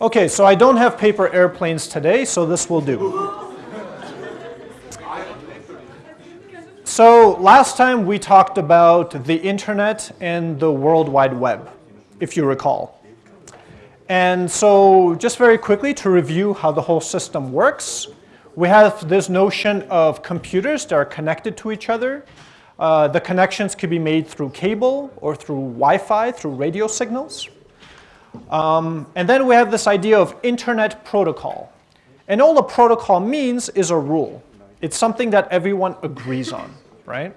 Okay, so I don't have paper airplanes today, so this will do. So last time we talked about the internet and the World Wide Web, if you recall. And so just very quickly to review how the whole system works, we have this notion of computers that are connected to each other. Uh, the connections could be made through cable or through Wi-Fi, through radio signals. Um, and then we have this idea of internet protocol. And all a protocol means is a rule. It's something that everyone agrees on, right?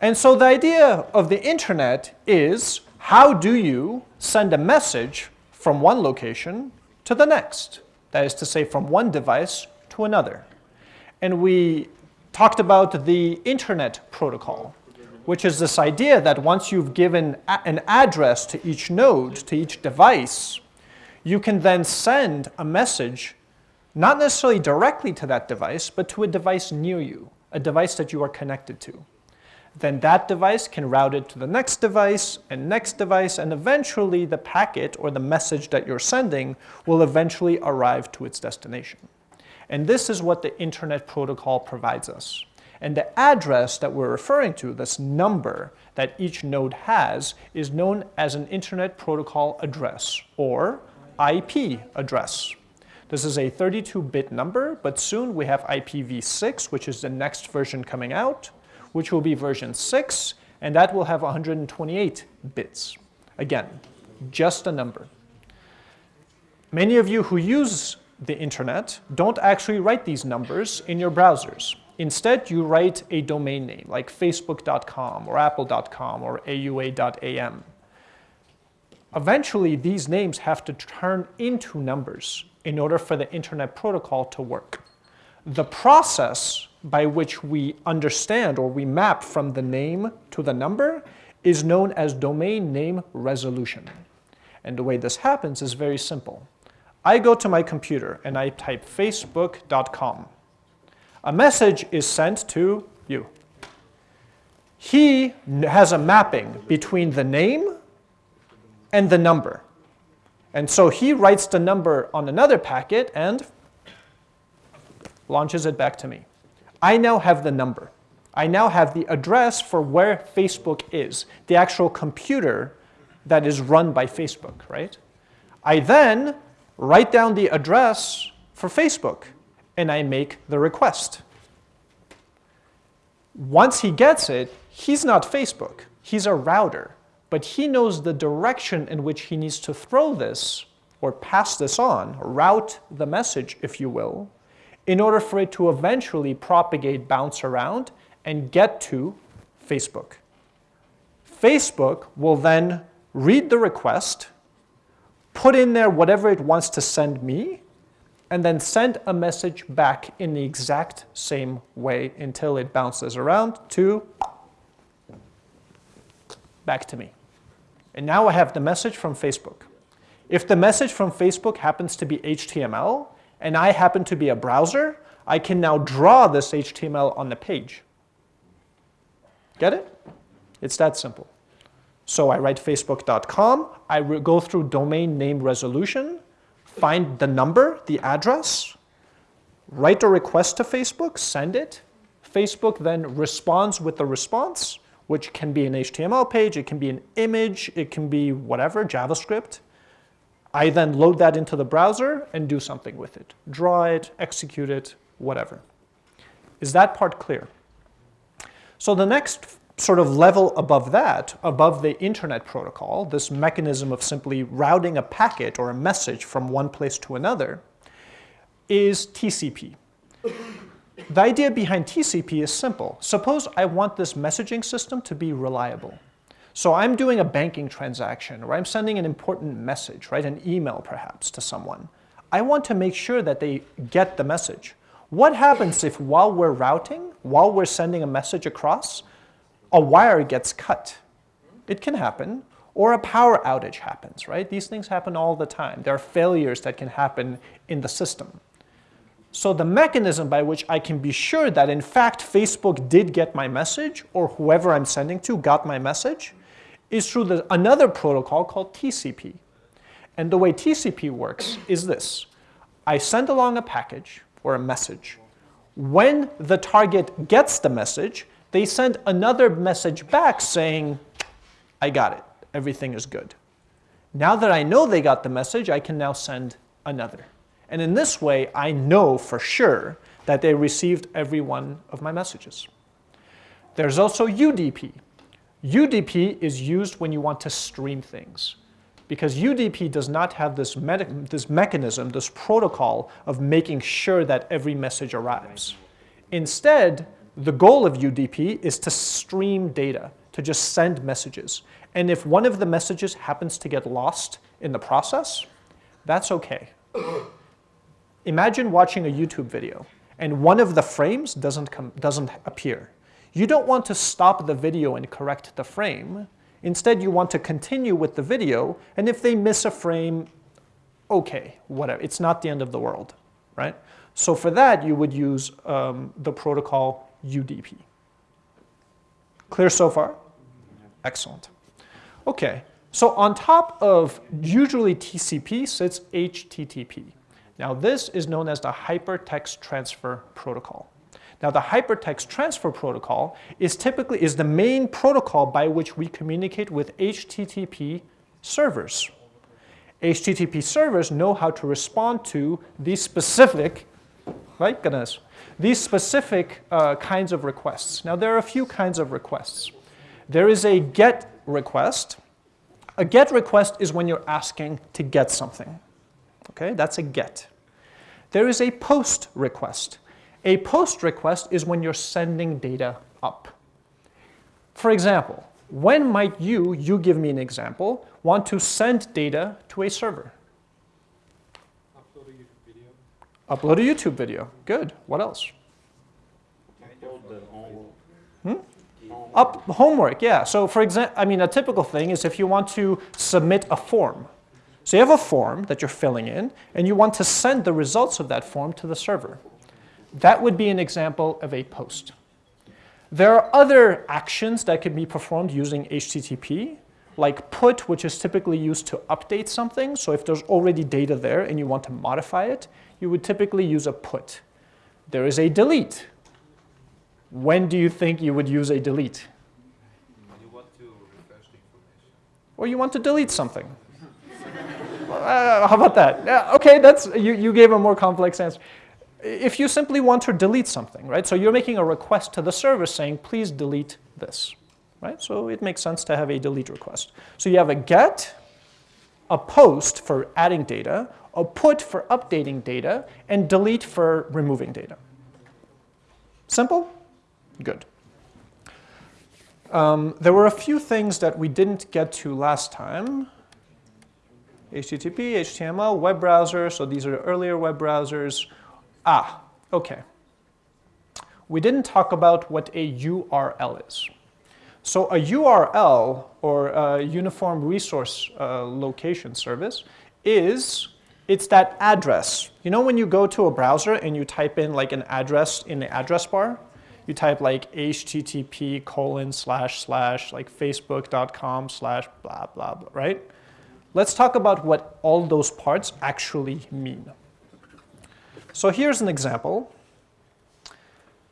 And so the idea of the internet is how do you send a message from one location to the next? That is to say, from one device to another. And we talked about the internet protocol which is this idea that once you've given an address to each node, to each device, you can then send a message, not necessarily directly to that device, but to a device near you, a device that you are connected to. Then that device can route it to the next device and next device, and eventually the packet or the message that you're sending will eventually arrive to its destination. And this is what the Internet Protocol provides us. And the address that we're referring to, this number that each node has, is known as an Internet Protocol address, or IP address. This is a 32-bit number, but soon we have IPv6, which is the next version coming out, which will be version 6, and that will have 128 bits. Again, just a number. Many of you who use the internet don't actually write these numbers in your browsers. Instead, you write a domain name like facebook.com or apple.com or aua.am. Eventually, these names have to turn into numbers in order for the internet protocol to work. The process by which we understand or we map from the name to the number is known as domain name resolution. And the way this happens is very simple. I go to my computer and I type facebook.com a message is sent to you. He has a mapping between the name and the number. And so he writes the number on another packet and launches it back to me. I now have the number. I now have the address for where Facebook is, the actual computer that is run by Facebook, right? I then write down the address for Facebook and I make the request. Once he gets it, he's not Facebook. He's a router. But he knows the direction in which he needs to throw this or pass this on, route the message, if you will, in order for it to eventually propagate, bounce around, and get to Facebook. Facebook will then read the request, put in there whatever it wants to send me, and then send a message back in the exact same way until it bounces around to back to me. And now I have the message from Facebook. If the message from Facebook happens to be HTML, and I happen to be a browser, I can now draw this HTML on the page. Get it? It's that simple. So I write facebook.com, I go through domain name resolution, find the number, the address, write a request to Facebook, send it. Facebook then responds with the response, which can be an HTML page, it can be an image, it can be whatever, JavaScript. I then load that into the browser and do something with it. Draw it, execute it, whatever. Is that part clear? So the next sort of level above that, above the internet protocol, this mechanism of simply routing a packet or a message from one place to another, is TCP. The idea behind TCP is simple. Suppose I want this messaging system to be reliable. So I'm doing a banking transaction or I'm sending an important message, right, an email perhaps to someone. I want to make sure that they get the message. What happens if while we're routing, while we're sending a message across, a wire gets cut. It can happen. Or a power outage happens, right? These things happen all the time. There are failures that can happen in the system. So the mechanism by which I can be sure that in fact Facebook did get my message or whoever I'm sending to got my message is through the, another protocol called TCP. And the way TCP works is this. I send along a package or a message. When the target gets the message, they send another message back saying, I got it, everything is good. Now that I know they got the message, I can now send another. And in this way, I know for sure that they received every one of my messages. There's also UDP. UDP is used when you want to stream things because UDP does not have this, me this mechanism, this protocol of making sure that every message arrives. Instead, the goal of UDP is to stream data, to just send messages. And if one of the messages happens to get lost in the process, that's okay. Imagine watching a YouTube video and one of the frames doesn't, come, doesn't appear. You don't want to stop the video and correct the frame. Instead, you want to continue with the video, and if they miss a frame, okay, whatever. It's not the end of the world, right? So for that, you would use um, the protocol UDP. Clear so far? Excellent. Okay, so on top of usually TCP sits HTTP. Now this is known as the Hypertext Transfer Protocol. Now the Hypertext Transfer Protocol is typically is the main protocol by which we communicate with HTTP servers. HTTP servers know how to respond to these specific, right, goodness, these specific uh, kinds of requests. Now there are a few kinds of requests. There is a GET request. A GET request is when you're asking to get something. Okay, that's a GET. There is a POST request. A POST request is when you're sending data up. For example, when might you, you give me an example, want to send data to a server? Upload a YouTube video. Upload a YouTube video. Good. What else? Hmm? Up homework, yeah. So for example, I mean, a typical thing is if you want to submit a form. So you have a form that you're filling in, and you want to send the results of that form to the server. That would be an example of a post. There are other actions that can be performed using HTTP, like put, which is typically used to update something. So if there's already data there and you want to modify it, you would typically use a put. There is a delete. When do you think you would use a delete? You want to refresh the information. Or you want to delete something. uh, how about that? Yeah, okay, that's, you, you gave a more complex answer. If you simply want to delete something, right? So you're making a request to the server saying, please delete this, right? So it makes sense to have a delete request. So you have a get, a post for adding data, a put for updating data, and delete for removing data. Simple? Good. Um, there were a few things that we didn't get to last time. HTTP, HTML, web browser, so these are earlier web browsers. Ah, okay. We didn't talk about what a URL is. So a URL, or a Uniform Resource uh, Location Service, is, it's that address. You know when you go to a browser and you type in like an address in the address bar? You type like http colon slash slash like facebook.com slash blah, blah, blah, right? Let's talk about what all those parts actually mean. So here's an example.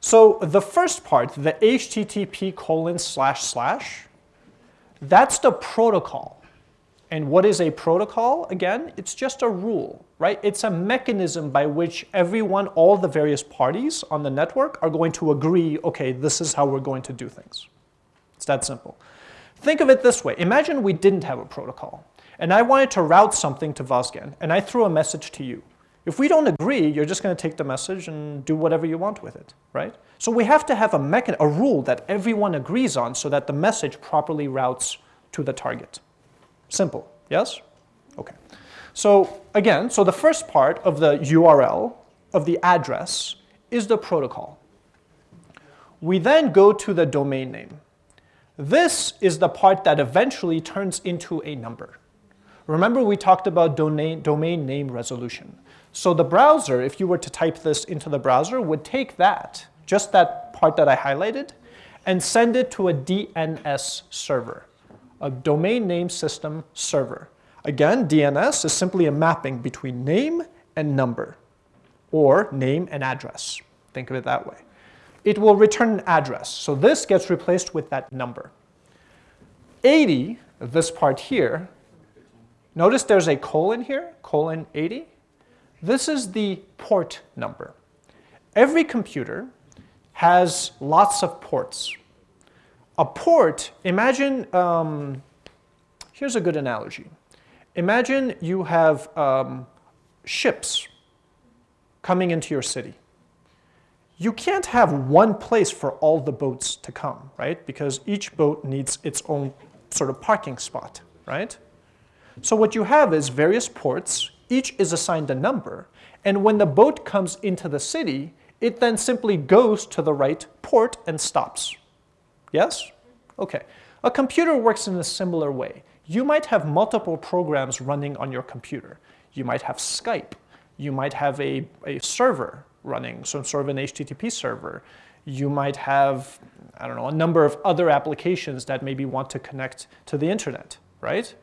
So the first part, the HTTP colon slash slash, that's the protocol. And what is a protocol? Again, it's just a rule, right? It's a mechanism by which everyone, all the various parties on the network are going to agree, okay, this is how we're going to do things. It's that simple. Think of it this way. Imagine we didn't have a protocol, and I wanted to route something to Vazgen, and I threw a message to you. If we don't agree, you're just going to take the message and do whatever you want with it, right? So we have to have a, a rule that everyone agrees on so that the message properly routes to the target. Simple, yes? Okay. So again, so the first part of the URL, of the address, is the protocol. We then go to the domain name. This is the part that eventually turns into a number. Remember we talked about domain, domain name resolution. So the browser, if you were to type this into the browser, would take that, just that part that I highlighted, and send it to a DNS server, a domain name system server. Again, DNS is simply a mapping between name and number, or name and address. Think of it that way. It will return an address. So this gets replaced with that number. 80, this part here, notice there's a colon here, colon 80. This is the port number. Every computer has lots of ports. A port, imagine, um, here's a good analogy. Imagine you have um, ships coming into your city. You can't have one place for all the boats to come, right? Because each boat needs its own sort of parking spot, right? So what you have is various ports, each is assigned a number, and when the boat comes into the city, it then simply goes to the right port and stops. Yes? Okay. A computer works in a similar way. You might have multiple programs running on your computer. You might have Skype. You might have a, a server running, some sort of an HTTP server. You might have, I don't know, a number of other applications that maybe want to connect to the internet, right?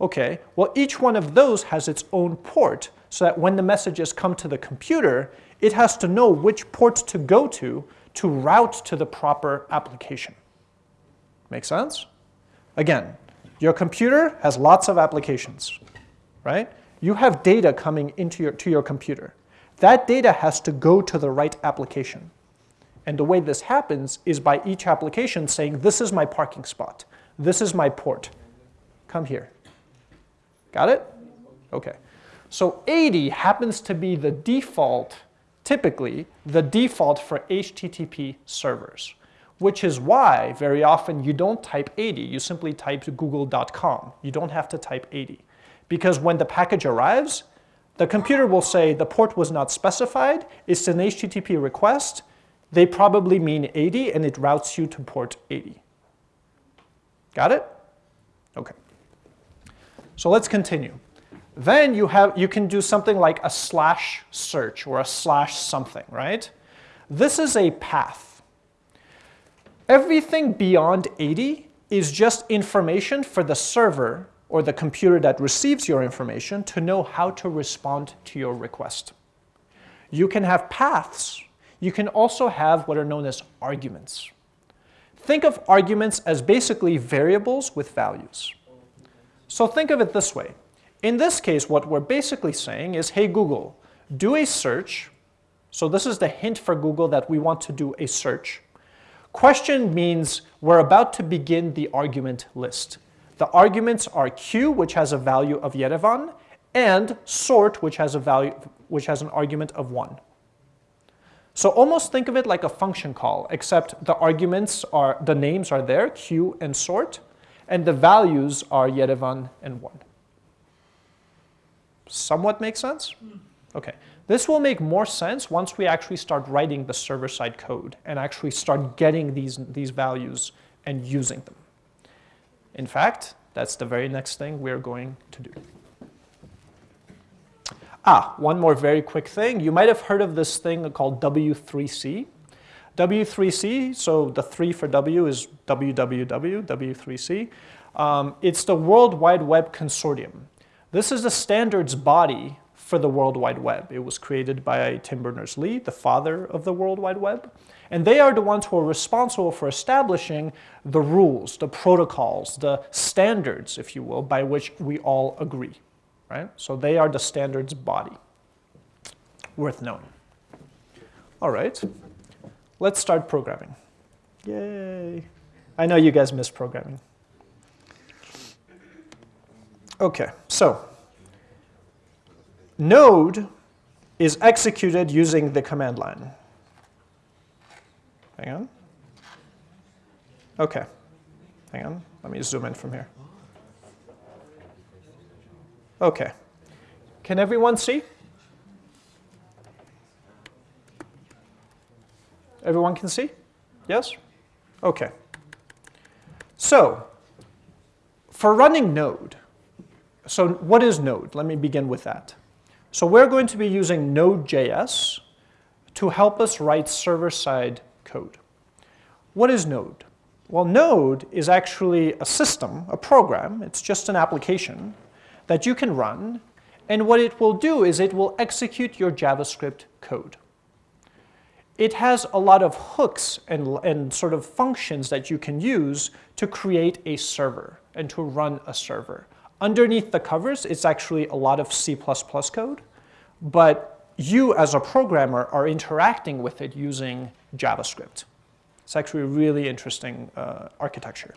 Okay, well each one of those has its own port so that when the messages come to the computer, it has to know which port to go to to route to the proper application. Make sense? Again, your computer has lots of applications, right? You have data coming into your, to your computer. That data has to go to the right application. And the way this happens is by each application saying, this is my parking spot. This is my port. Come here. Got it? Okay. So 80 happens to be the default, typically, the default for HTTP servers, which is why very often you don't type 80. You simply type google.com. You don't have to type 80. Because when the package arrives, the computer will say the port was not specified, it's an HTTP request, they probably mean 80 and it routes you to port 80. Got it? Okay. So let's continue. Then you, have, you can do something like a slash search or a slash something, right? This is a path. Everything beyond 80 is just information for the server or the computer that receives your information to know how to respond to your request. You can have paths. You can also have what are known as arguments. Think of arguments as basically variables with values. So think of it this way. In this case, what we're basically saying is, hey Google, do a search. So this is the hint for Google that we want to do a search. Question means we're about to begin the argument list. The arguments are q, which has a value of Yerevan, and sort, which has a value, which has an argument of 1. So almost think of it like a function call, except the arguments are, the names are there, q and sort, and the values are Yerevan and 1. Somewhat makes sense? Hmm. Okay. This will make more sense once we actually start writing the server-side code and actually start getting these, these values and using them. In fact, that's the very next thing we're going to do. Ah, one more very quick thing. You might have heard of this thing called W3C. W3C, so the 3 for W is www, W3C. Um, it's the World Wide Web Consortium. This is the standards body for the World Wide Web. It was created by Tim Berners-Lee, the father of the World Wide Web. And they are the ones who are responsible for establishing the rules, the protocols, the standards, if you will, by which we all agree. Right? So they are the standards body. Worth knowing. All right. Let's start programming. Yay. I know you guys miss programming. Okay, so node is executed using the command line. Hang on. Okay. Hang on. Let me zoom in from here. Okay. Can everyone see? Everyone can see? Yes? Okay. So, for running Node, so what is Node? Let me begin with that. So we're going to be using Node.js to help us write server-side code. What is Node? Well, Node is actually a system, a program, it's just an application that you can run, and what it will do is it will execute your JavaScript code. It has a lot of hooks and, and sort of functions that you can use to create a server and to run a server. Underneath the covers, it's actually a lot of C++ code, but you as a programmer are interacting with it using JavaScript. It's actually a really interesting uh, architecture.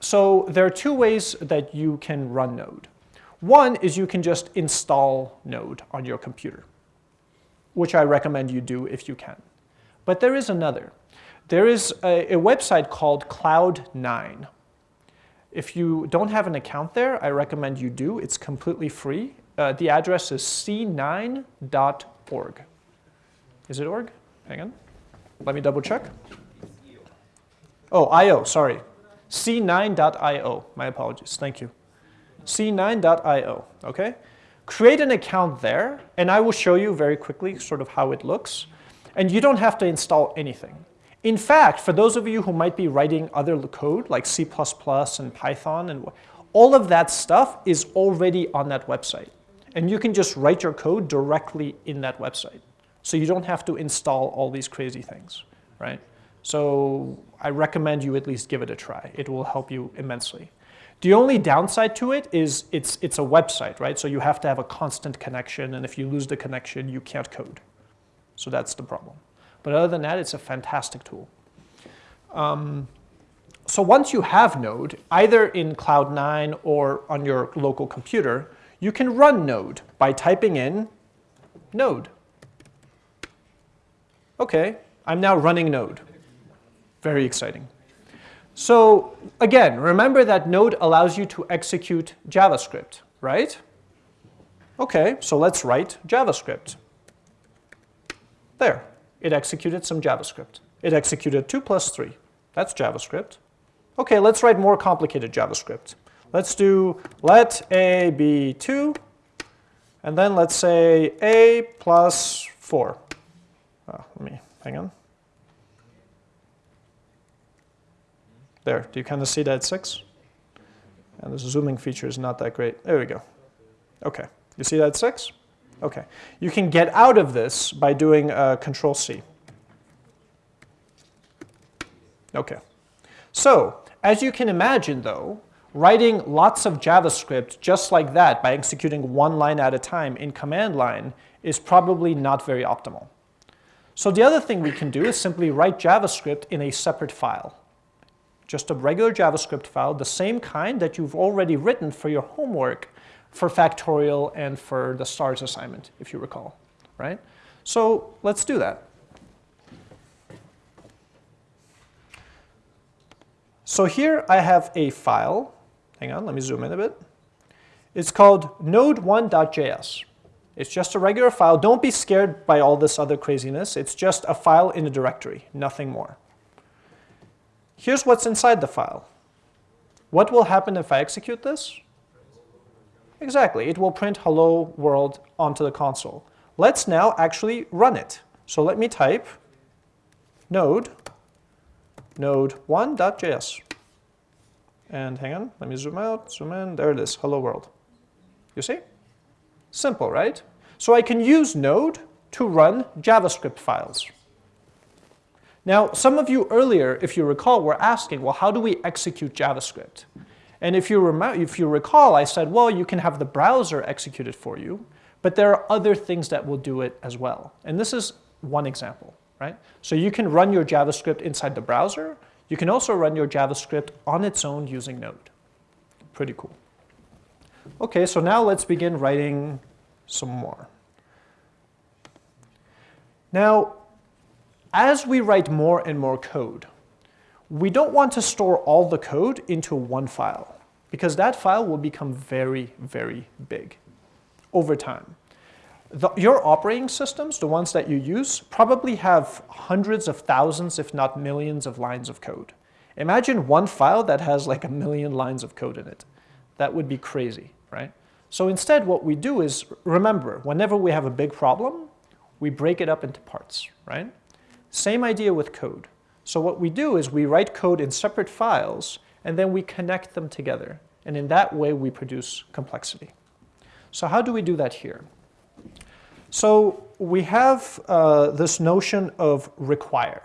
So there are two ways that you can run Node. One is you can just install Node on your computer, which I recommend you do if you can. But there is another. There is a, a website called Cloud9. If you don't have an account there, I recommend you do. It's completely free. Uh, the address is c9.org. Is it org? Hang on. Let me double check. Oh, IO, sorry. c9.io. My apologies. Thank you. c9.io, okay? Create an account there, and I will show you very quickly sort of how it looks. And you don't have to install anything. In fact, for those of you who might be writing other code like C++ and Python, and all of that stuff is already on that website. And you can just write your code directly in that website. So you don't have to install all these crazy things, right? So I recommend you at least give it a try. It will help you immensely. The only downside to it is it's, it's a website, right? So you have to have a constant connection, and if you lose the connection, you can't code. So that's the problem. But other than that, it's a fantastic tool. Um, so once you have Node, either in Cloud9 or on your local computer, you can run Node by typing in Node. Okay, I'm now running Node. Very exciting. So again, remember that Node allows you to execute JavaScript, right? Okay, so let's write JavaScript. There, it executed some JavaScript. It executed 2 plus 3. That's JavaScript. Okay, let's write more complicated JavaScript. Let's do let a be 2, and then let's say a plus 4. Oh, let me, hang on. There, do you kind of see that 6? And the zooming feature is not that great. There we go. Okay, you see that 6? Okay, you can get out of this by doing uh, Control C. Okay, so as you can imagine though, writing lots of JavaScript just like that by executing one line at a time in command line is probably not very optimal. So the other thing we can do is simply write JavaScript in a separate file. Just a regular JavaScript file, the same kind that you've already written for your homework for factorial and for the stars assignment, if you recall, right? So let's do that. So here I have a file. Hang on, let me zoom in a bit. It's called node1.js. It's just a regular file. Don't be scared by all this other craziness. It's just a file in a directory, nothing more. Here's what's inside the file. What will happen if I execute this? Exactly, it will print hello world onto the console. Let's now actually run it. So let me type node, node1.js. And hang on, let me zoom out, zoom in, there it is, hello world. You see? Simple, right? So I can use Node to run JavaScript files. Now, some of you earlier, if you recall, were asking, well, how do we execute JavaScript? And if you, remember, if you recall, I said, well, you can have the browser execute it for you, but there are other things that will do it as well. And this is one example, right? So you can run your JavaScript inside the browser. You can also run your JavaScript on its own using Node. Pretty cool. Okay, so now let's begin writing some more. Now, as we write more and more code, we don't want to store all the code into one file because that file will become very, very big over time. The, your operating systems, the ones that you use, probably have hundreds of thousands, if not millions of lines of code. Imagine one file that has like a million lines of code in it. That would be crazy, right? So instead what we do is, remember, whenever we have a big problem, we break it up into parts, right? Same idea with code. So what we do is we write code in separate files and then we connect them together And in that way, we produce complexity. So how do we do that here? So we have uh, this notion of require.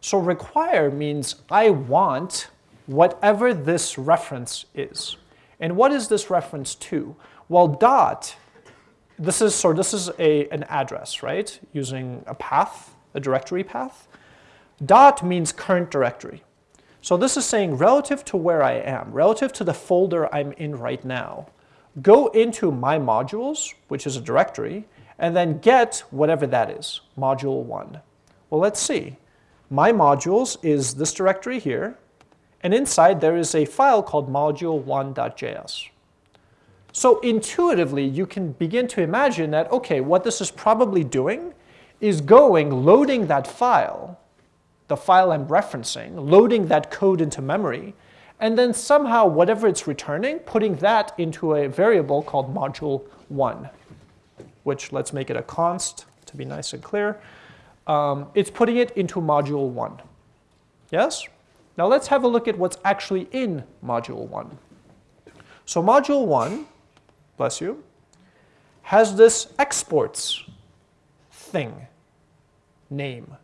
So require means I want whatever this reference is. And what is this reference to? Well, dot, this is, so this is a, an address, right? Using a path, a directory path. Dot means current directory. So this is saying relative to where I am, relative to the folder I'm in right now, go into my modules, which is a directory, and then get whatever that is, module one. Well, let's see. My modules is this directory here, and inside there is a file called module1.js. So intuitively, you can begin to imagine that, okay, what this is probably doing is going, loading that file, the file I'm referencing, loading that code into memory, and then somehow whatever it's returning, putting that into a variable called module1, which let's make it a const to be nice and clear. Um, it's putting it into module 1. Yes? Now let's have a look at what's actually in module 1. So module 1, bless you, has this exports thing, name.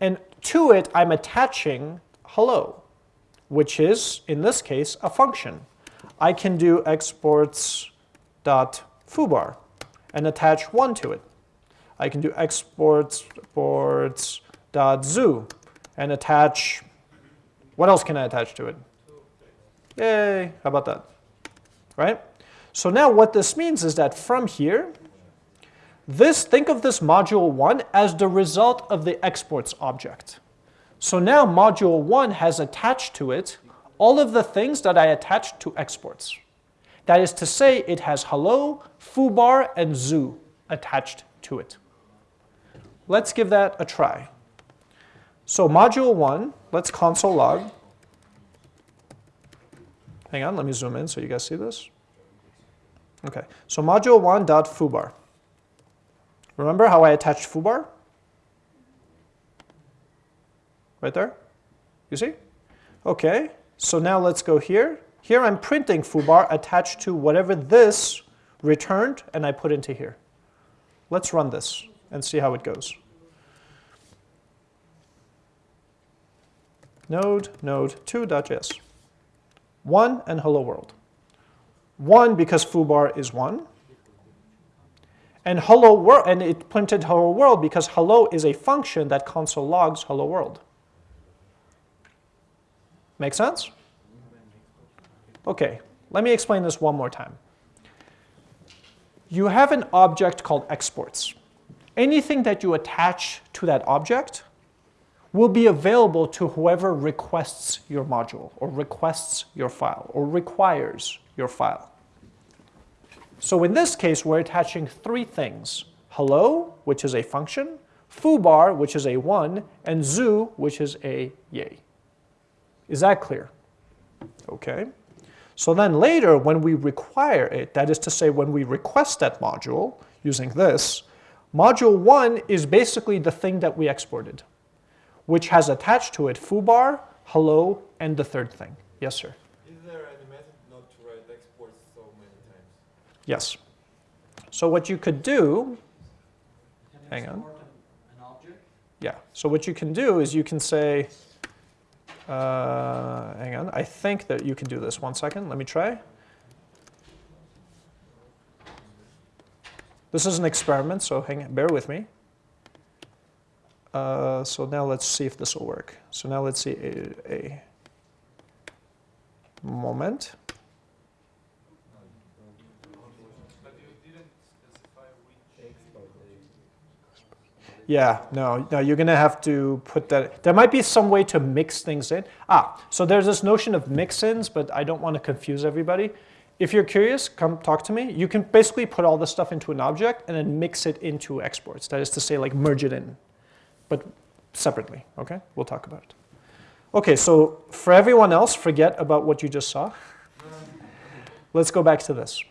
And to it, I'm attaching hello, which is, in this case, a function. I can do exports dot and attach one to it. I can do exports dot zoo and attach, what else can I attach to it? Yay, how about that? Right? So now what this means is that from here, this, think of this module 1 as the result of the exports object. So now module 1 has attached to it all of the things that I attached to exports. That is to say, it has hello, foobar, and zoo attached to it. Let's give that a try. So module 1, let's console log. Hang on, let me zoom in so you guys see this. Okay, so module 1 dot foobar. Remember how I attached foobar? Right there? You see? Okay, so now let's go here. Here I'm printing foobar attached to whatever this returned and I put into here. Let's run this and see how it goes. Node, node, 2.js. 1 and hello world. 1 because foobar is 1. And hello world, and it printed hello world because hello is a function that console logs hello world. Make sense? Okay, let me explain this one more time. You have an object called exports. Anything that you attach to that object will be available to whoever requests your module or requests your file or requires your file. So in this case, we're attaching three things. Hello, which is a function, foobar, which is a 1, and zoo, which is a yay. Is that clear? Okay. So then later, when we require it, that is to say when we request that module using this, module 1 is basically the thing that we exported, which has attached to it foobar, hello, and the third thing. Yes, sir? Is there any method not to write exports so many times? Yes. So what you could do, hang on. Yeah, so what you can do is you can say, uh, hang on, I think that you can do this. One second, let me try. This is an experiment, so hang, bear with me. Uh, so now let's see if this will work. So now let's see a, a moment. But you didn't specify which. Yeah, no, no, you're gonna have to put that, there might be some way to mix things in. Ah, so there's this notion of mix-ins, but I don't wanna confuse everybody. If you're curious, come talk to me. You can basically put all this stuff into an object and then mix it into exports. That is to say, like merge it in, but separately, okay? We'll talk about it. Okay, so for everyone else, forget about what you just saw. Let's go back to this.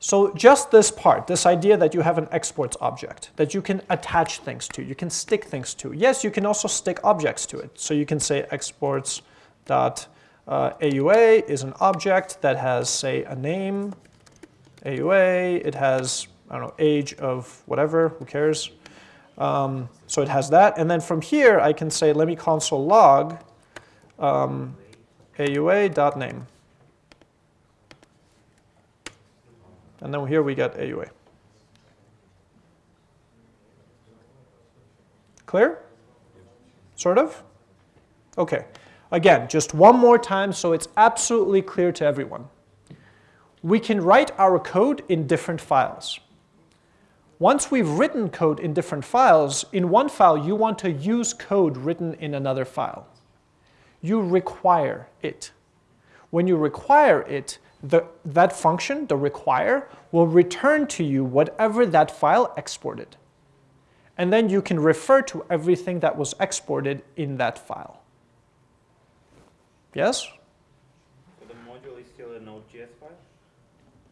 So just this part, this idea that you have an exports object that you can attach things to, you can stick things to. Yes, you can also stick objects to it. So you can say exports dot Uh, AUA is an object that has, say, a name. AUA, it has, I don't know, age of whatever, who cares? Um, so it has that. And then from here, I can say, let me console log um, AUA.name. And then here we get AUA. Clear? Sort of? Okay. Again, just one more time so it's absolutely clear to everyone. We can write our code in different files. Once we've written code in different files, in one file you want to use code written in another file. You require it. When you require it, the, that function, the require, will return to you whatever that file exported. And then you can refer to everything that was exported in that file. Yes? So the module is still a Node.js file?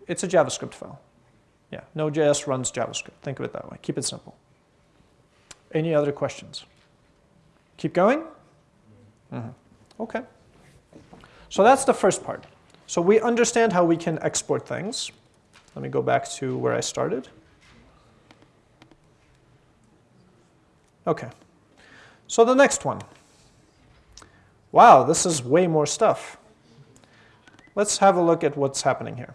It's a JavaScript file. Yeah, Node.js runs JavaScript. Think of it that way. Keep it simple. Any other questions? Keep going? Mm -hmm. Okay. So that's the first part. So we understand how we can export things. Let me go back to where I started. Okay. So the next one. Wow, this is way more stuff. Let's have a look at what's happening here.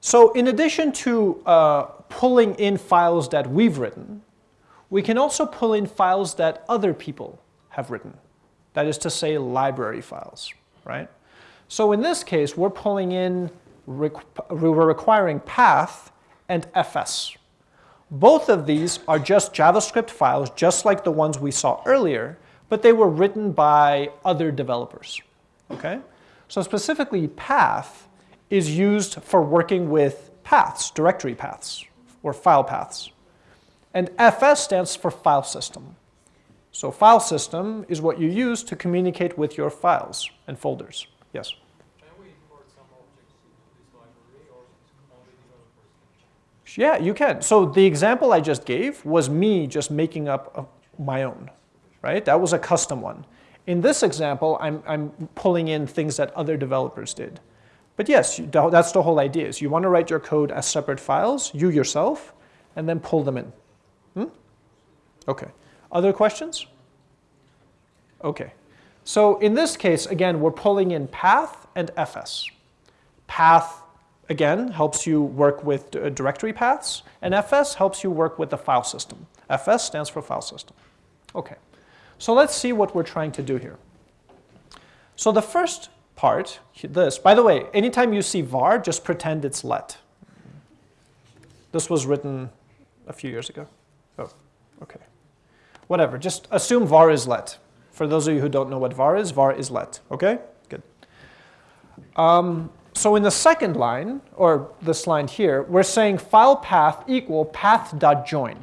So in addition to uh, pulling in files that we've written, we can also pull in files that other people have written. That is to say, library files, right? So in this case, we're pulling in, we're requiring path and fs. Both of these are just JavaScript files, just like the ones we saw earlier, but they were written by other developers, okay? So specifically, path is used for working with paths, directory paths, or file paths. And FS stands for file system. So file system is what you use to communicate with your files and folders. Yes? Can we import some objects into this library or only developers Yeah, you can. So the example I just gave was me just making up a, my own, right? That was a custom one. In this example, I'm, I'm pulling in things that other developers did. But yes, that's the whole idea is you want to write your code as separate files, you yourself, and then pull them in. Hmm? Okay. Other questions? Okay. So in this case, again, we're pulling in path and fs. Path, again, helps you work with directory paths, and fs helps you work with the file system. fs stands for file system. Okay. So let's see what we're trying to do here. So the first part, this, by the way, anytime you see var, just pretend it's let. This was written a few years ago. Oh, okay whatever, just assume var is let. For those of you who don't know what var is, var is let, okay? Good. Um, so in the second line, or this line here, we're saying file path equal path.join.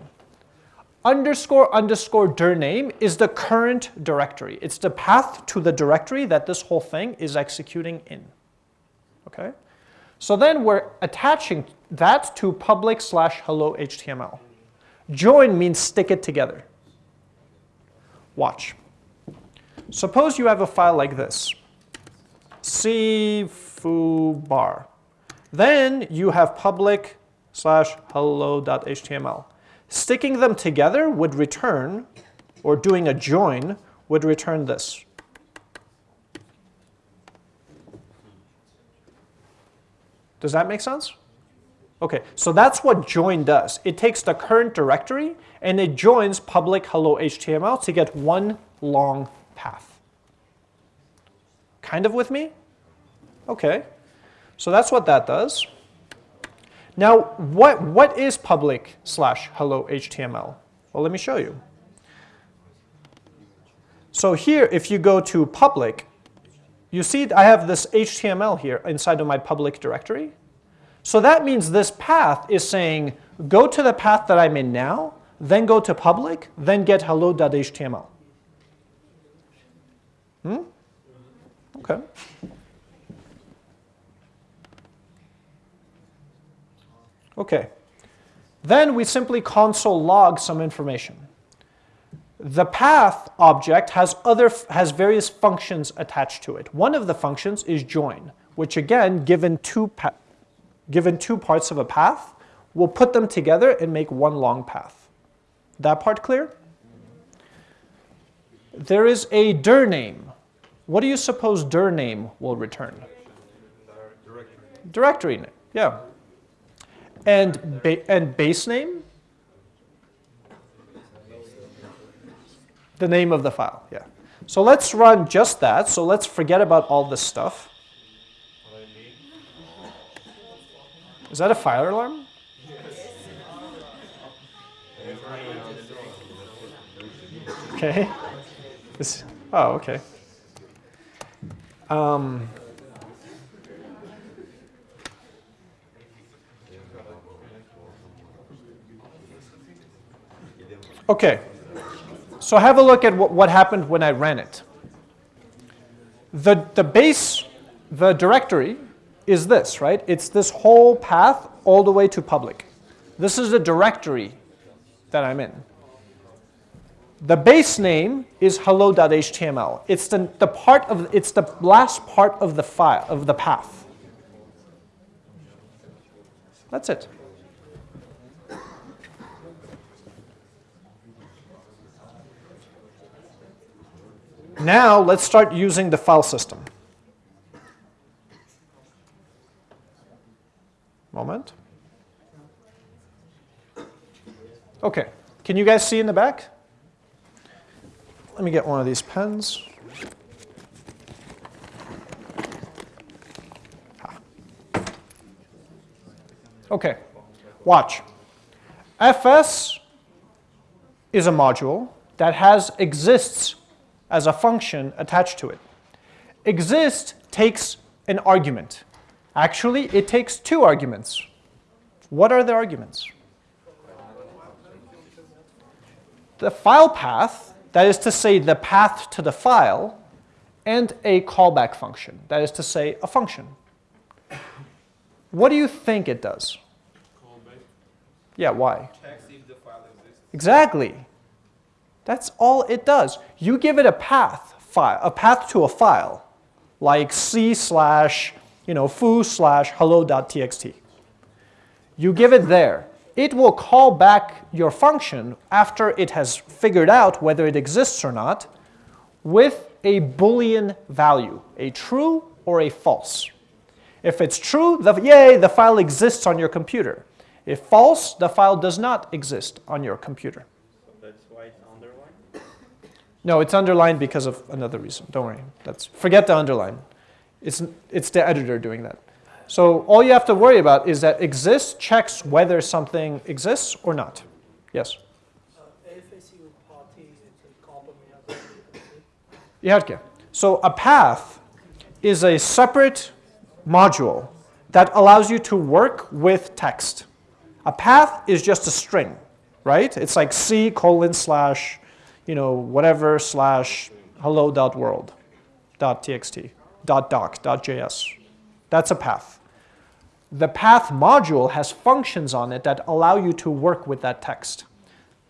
Underscore underscore dir name is the current directory. It's the path to the directory that this whole thing is executing in. Okay? So then we're attaching that to public slash hello HTML. Join means stick it together. Watch. Suppose you have a file like this, c foo bar. Then you have public slash hello.html. Sticking them together would return, or doing a join would return this. Does that make sense? Okay, so that's what join does. It takes the current directory and it joins public hello HTML to get one long path. Kind of with me? Okay, so that's what that does. Now, what, what is public slash hello HTML? Well, let me show you. So here, if you go to public, you see I have this HTML here inside of my public directory. So that means this path is saying, go to the path that I'm in now, then go to public, then get hello.html. Hmm? Okay. Okay. Then we simply console log some information. The path object has, other, has various functions attached to it. One of the functions is join, which again, given two, given two parts of a path, we'll put them together and make one long path. That part clear? There is a dir name. What do you suppose dir name will return? Directory name, yeah. And, ba- and base name? The name of the file, yeah. So let's run just that. So let's forget about all this stuff. Is that a fire alarm? Okay. This, oh, okay. Um, okay. So have a look at what, what happened when I ran it. The, the base, the directory is this, right? It's this whole path all the way to public. This is the directory that I'm in. The base name is hello.html. It's the, the part of it's the last part of the file of the path. That's it. Now let's start using the file system. Moment. Okay, can you guys see in the back? Let me get one of these pens. Ah. Okay, watch. fs is a module that has exists as a function attached to it. Exist takes an argument. Actually, it takes two arguments. What are the arguments? The file path, that is to say the path to the file, and a callback function, that is to say a function. What do you think it does? Yeah, why? Checks if the file exists. Exactly. That's all it does. You give it a path file, a path to a file, like c slash, you know, foo slash hello.txt. You give it there. It will call back your function after it has figured out whether it exists or not with a Boolean value, a true or a false. If it's true, the, yay, the file exists on your computer. If false, the file does not exist on your computer. So that's why it's underlined. No, it's underlined because of another reason. Don't worry. That's forget the underline. It's it's the editor doing that. So all you have to worry about is that exists checks whether something exists or not. Yes. FSU party is. Iharke. So a path is a separate module that allows you to work with text. A path is just a string, right? It's like C colon slash, you know, whatever slash hello dot world dot txt dot doc dot js. That's a path. The path module has functions on it that allow you to work with that text.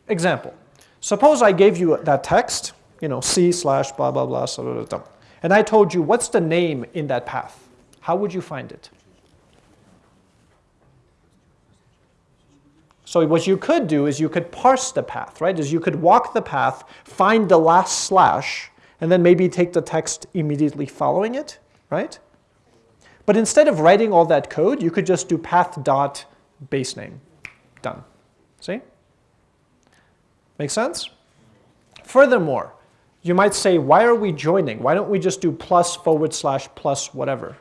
Example, suppose I gave you that text, you know, C slash blah, blah, blah, and I told you what's the name in that path. How would you find it? So what you could do is you could parse the path, right? Is you could walk the path, find the last slash, and then maybe take the text immediately following it, right? But instead of writing all that code, you could just do path dot base name. Done. See? Make sense? Furthermore, you might say, why are we joining? Why don't we just do plus forward slash plus whatever?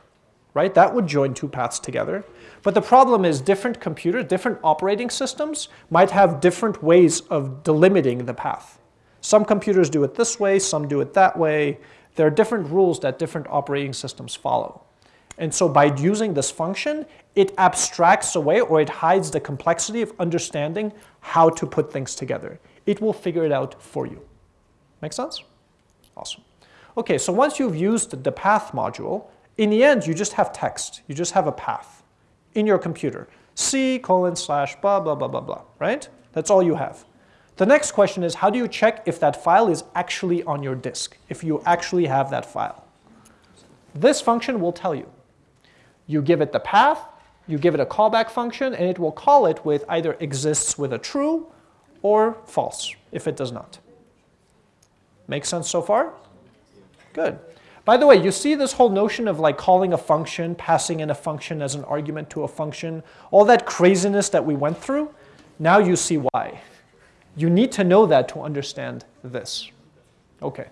Right? That would join two paths together. But the problem is different computers, different operating systems might have different ways of delimiting the path. Some computers do it this way, some do it that way. There are different rules that different operating systems follow. And so by using this function, it abstracts away or it hides the complexity of understanding how to put things together. It will figure it out for you. Make sense? Awesome. Okay, so once you've used the path module, in the end, you just have text. You just have a path in your computer. C colon slash blah, blah, blah, blah, blah, right? That's all you have. The next question is how do you check if that file is actually on your disk, if you actually have that file? This function will tell you. You give it the path, you give it a callback function, and it will call it with either exists with a true or false if it does not. Make sense so far? Good. By the way, you see this whole notion of like calling a function, passing in a function as an argument to a function, all that craziness that we went through? Now you see why. You need to know that to understand this. Okay.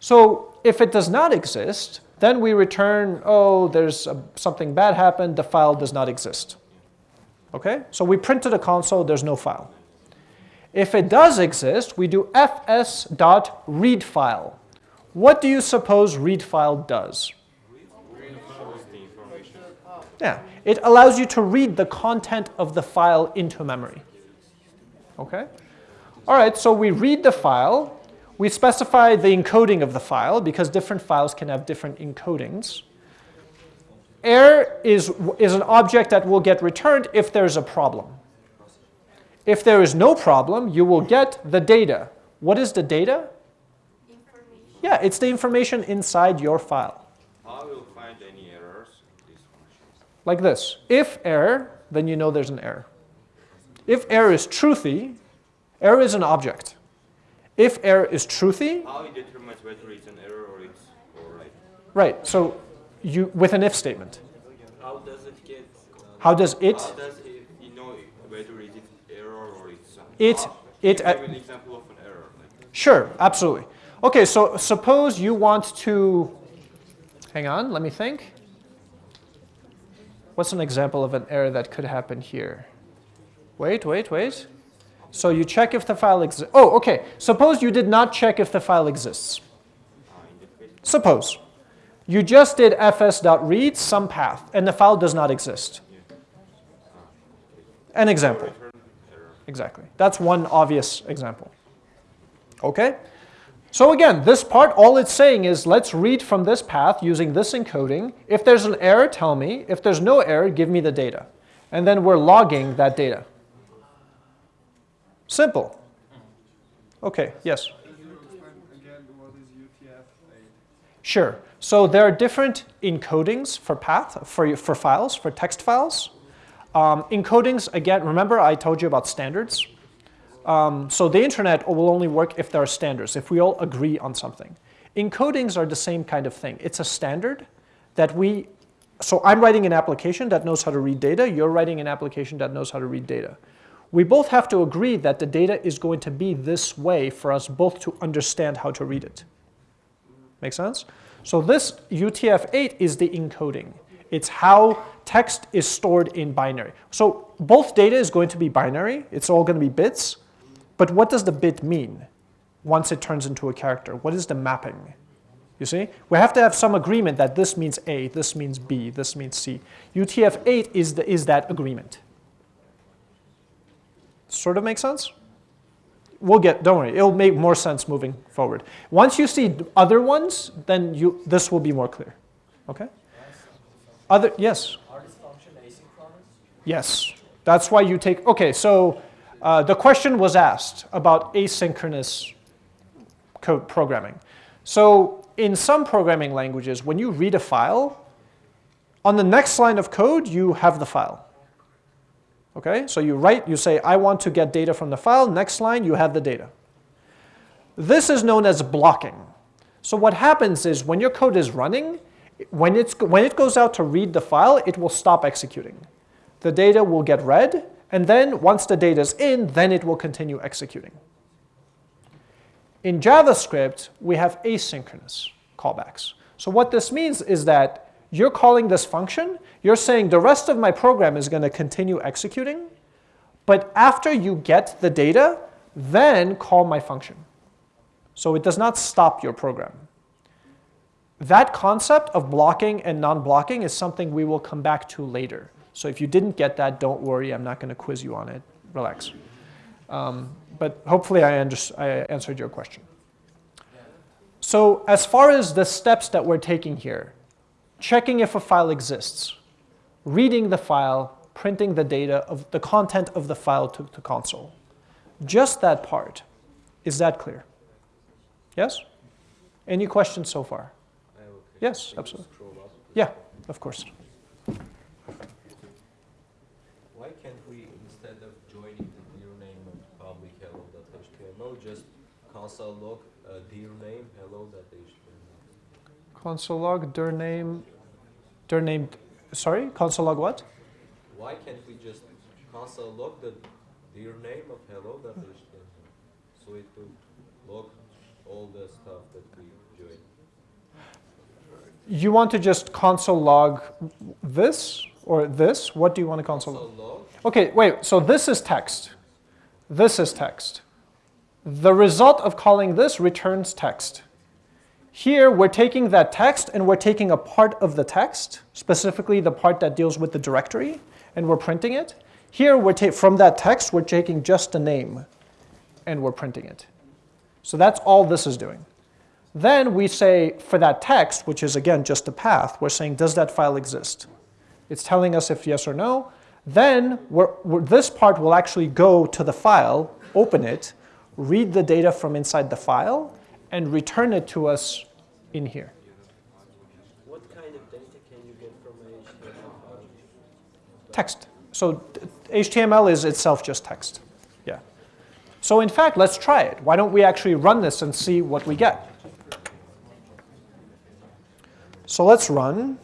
So if it does not exist, then we return, oh, there's a, something bad happened, the file does not exist. Okay? So we printed a console, there's no file. If it does exist, we do fs.readFile. What do you suppose readFile does? Yeah, it allows you to read the content of the file into memory. Okay? All right, so we read the file. We specify the encoding of the file because different files can have different encodings. Error is, is an object that will get returned if there's a problem. If there is no problem, you will get the data. What is the data? Information. Yeah, it's the information inside your file. How will find any errors in this function? Like this. If error, then you know there's an error. If error is truthy, error is an object. If error is truthy, How it determines whether it's an error or it's all right? right, so you with an if statement. How does it get? uh, How does it, How does it, you know whether it's error or it's It- it- Give me an example of an error. Like, Sure, absolutely. Okay, so suppose you want to, hang on, let me think. What's an example of an error that could happen here? Wait, wait, wait. So you check if the file exists. Oh, okay. Suppose you did not check if the file exists. Suppose you just did fs.read some path and the file does not exist. An example. Exactly. That's one obvious example. Okay? So again, this part, all it's saying is let's read from this path using this encoding. If there's an error, tell me. If there's no error, give me the data. And then we're logging that data. Simple. Okay, yes? Again, what is UTF-8? Sure. So there are different encodings for path, for, for files, for text files. Um, encodings, again, remember I told you about standards? Um, so the internet will only work if there are standards, if we all agree on something. Encodings are the same kind of thing. It's a standard that we, so I'm writing an application that knows how to read data, you're writing an application that knows how to read data. We both have to agree that the data is going to be this way for us both to understand how to read it. Make sense? So this UTF-8 is the encoding. It's how text is stored in binary. So both data is going to be binary. It's all going to be bits. But what does the bit mean once it turns into a character? What is the mapping? You see? We have to have some agreement that this means A, this means B, this means C. UTF-8 is, the, is that agreement. Sort of make sense? We'll get, don't worry, it'll make more sense moving forward. Once you see other ones, then you, this will be more clear. Okay? Other, yes? Are this function asynchronous? Yes. That's why you take, okay, so uh, the question was asked about asynchronous code programming. So in some programming languages, when you read a file, on the next line of code, you have the file. Okay, so you write, you say, I want to get data from the file. Next line, you have the data. This is known as blocking. So what happens is when your code is running, when, it's, when it goes out to read the file, it will stop executing. The data will get read, and then once the data is in, then it will continue executing. In JavaScript, we have asynchronous callbacks. So what this means is that you're calling this function, you're saying the rest of my program is going to continue executing, but after you get the data, then call my function. So it does not stop your program. That concept of blocking and non-blocking is something we will come back to later. So if you didn't get that, don't worry, I'm not going to quiz you on it. Relax. Um, but hopefully I, I answered your question. So as far as the steps that we're taking here, checking if a file exists, reading the file, printing the data of the content of the file to the console. Just that part. Is that clear? Yes? Any questions so far? Yes, absolutely. Yeah, of course. Why can't we, instead of joining the dir name of public hello.html, just console log uh, dir name hello.html? Console log dir name, dir name, sorry, console log what? Why can't we just console log the dir name of hello.html? So it will log all the stuff that we joined. You want to just console log this or this? What do you want to console? Console log, Okay, wait, so this is text. This is text. The result of calling this returns text. Here, we're taking that text and we're taking a part of the text, specifically the part that deals with the directory, and we're printing it. Here, we're from that text, we're taking just a name and we're printing it. So that's all this is doing. Then we say for that text, which is again just a path, we're saying, does that file exist? It's telling us if yes or no. Then we're, we're- this part will actually go to the file, open it, read the data from inside the file, and return it to us in here. What kind of data can you get from a HTML? Text. So HTML is itself just text. Yeah. So in fact, let's try it. Why don't we actually run this and see what we get? So let's run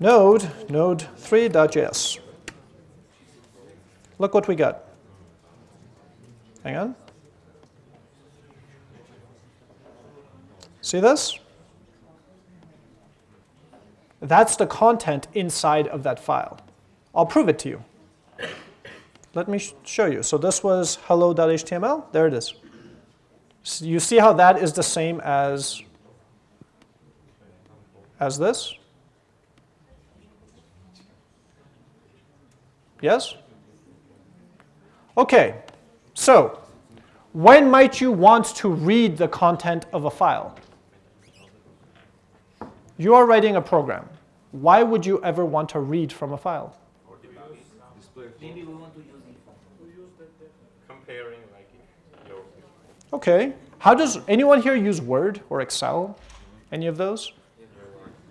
node node3.js. Look what we got. Hang on. See this? That's the content inside of that file. I'll prove it to you. Let me sh- show you. So this was hello.html. There it is. S- You see how that is the same as, as this? Yes? Okay, so when might you want to read the content of a file? You are writing a program. Why would you ever want to read from a file? Maybe we want to use it. Comparing like your Okay. How does anyone here use Word or Excel? Any of those?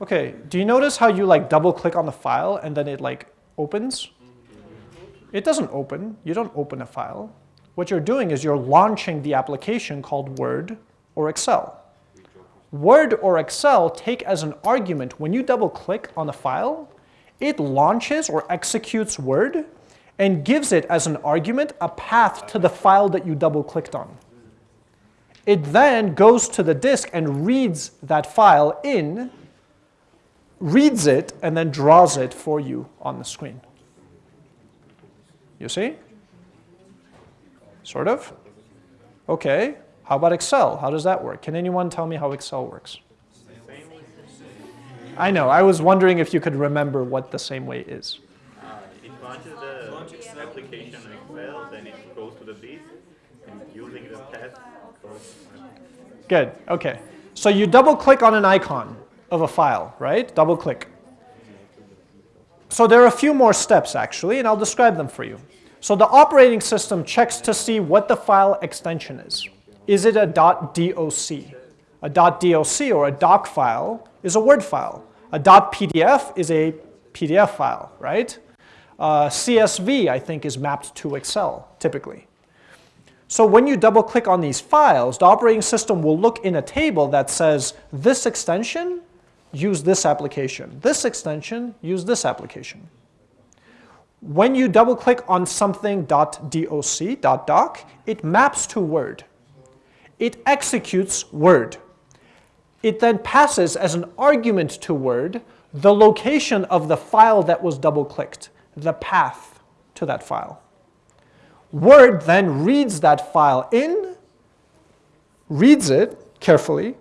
Okay. Do you notice how you like double click on the file and then it like opens? It doesn't open. You don't open a file. What you're doing is you're launching the application called Word or Excel. Word or Excel take as an argument when you double click on a file, it launches or executes Word and gives it as an argument a path to the file that you double clicked on. It then goes to the disk and reads that file in, reads it, and then draws it for you on the screen. You see? Sort of? Okay. How about Excel? How does that work? Can anyone tell me how Excel works? I know. I was wondering if you could remember what the same way is. Uh, it launches the application Excel, then it goes to the disk, and using the test. Good. Okay. So you double click on an icon of a file, right? Double click. So there are a few more steps actually, and I'll describe them for you. So the operating system checks to see what the file extension is. Is it a .doc? A .doc or a doc file is a Word file. A .pdf is a PDF file, right? Uh, CSV, I think, is mapped to Excel, typically. So when you double click on these files, the operating system will look in a table that says this extension, use this application. This extension, use this application. When you double click on something .doc, .doc, it maps to Word. It executes Word. It then passes as an argument to Word the location of the file that was double clicked, the path to that file. Word then reads that file in, reads it carefully,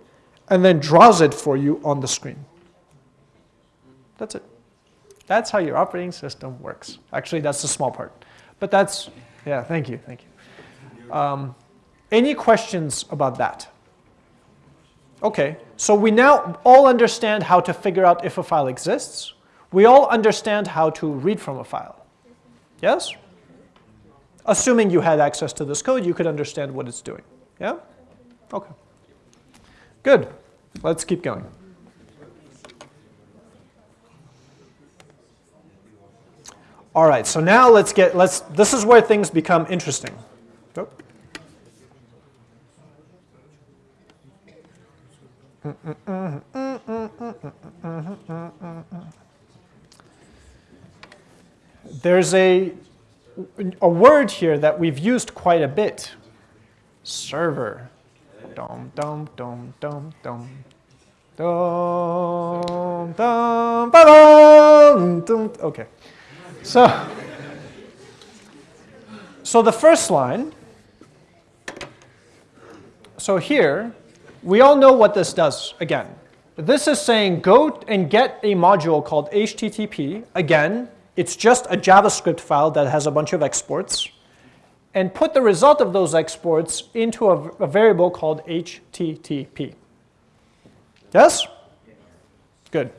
and then draws it for you on the screen. That's it. That's how your operating system works. Actually, that's the small part. But that's, yeah, thank you, thank you. Um, any questions about that? Okay, so we now all understand how to figure out if a file exists. We all understand how to read from a file. Yes? Assuming you had access to this code, you could understand what it's doing. Yeah? Okay. Good. Let's keep going. All right, so now let's get, let's, this is where things become interesting. Oh. There's a, a word here that we've used quite a bit. Server. Dum, dum, dum, dum, dum. Dum, dum, ba-dum, dum. Okay. So, so the first line, so here, we all know what this does again. This is saying go and get a module called HTTP. Again, it's just a JavaScript file that has a bunch of exports. And put the result of those exports into a, a variable called HTTP. Yes? Good.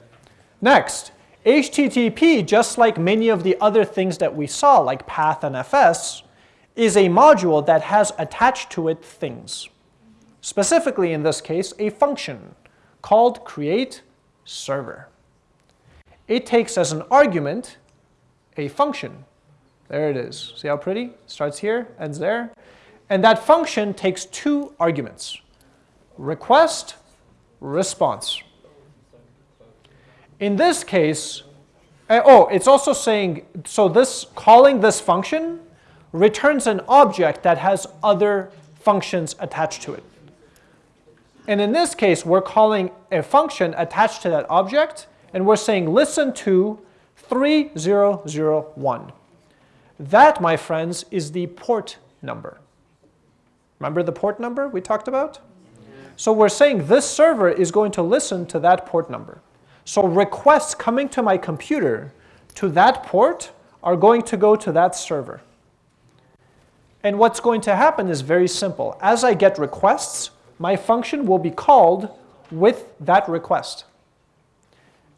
Next, HTTP, just like many of the other things that we saw, like path and FS, is a module that has attached to it things. Specifically, in this case, a function called create server. It takes as an argument a function. There it is. See how pretty? Starts here, ends there. And that function takes two arguments, request, response. In this case, uh, oh, it's also saying, so this calling this function returns an object that has other functions attached to it. And in this case, we're calling a function attached to that object, and we're saying listen to 3001. That, my friends, is the port number. Remember the port number we talked about? So we're saying this server is going to listen to that port number. So requests coming to my computer to that port are going to go to that server. And what's going to happen is very simple. As I get requests, my function will be called with that request.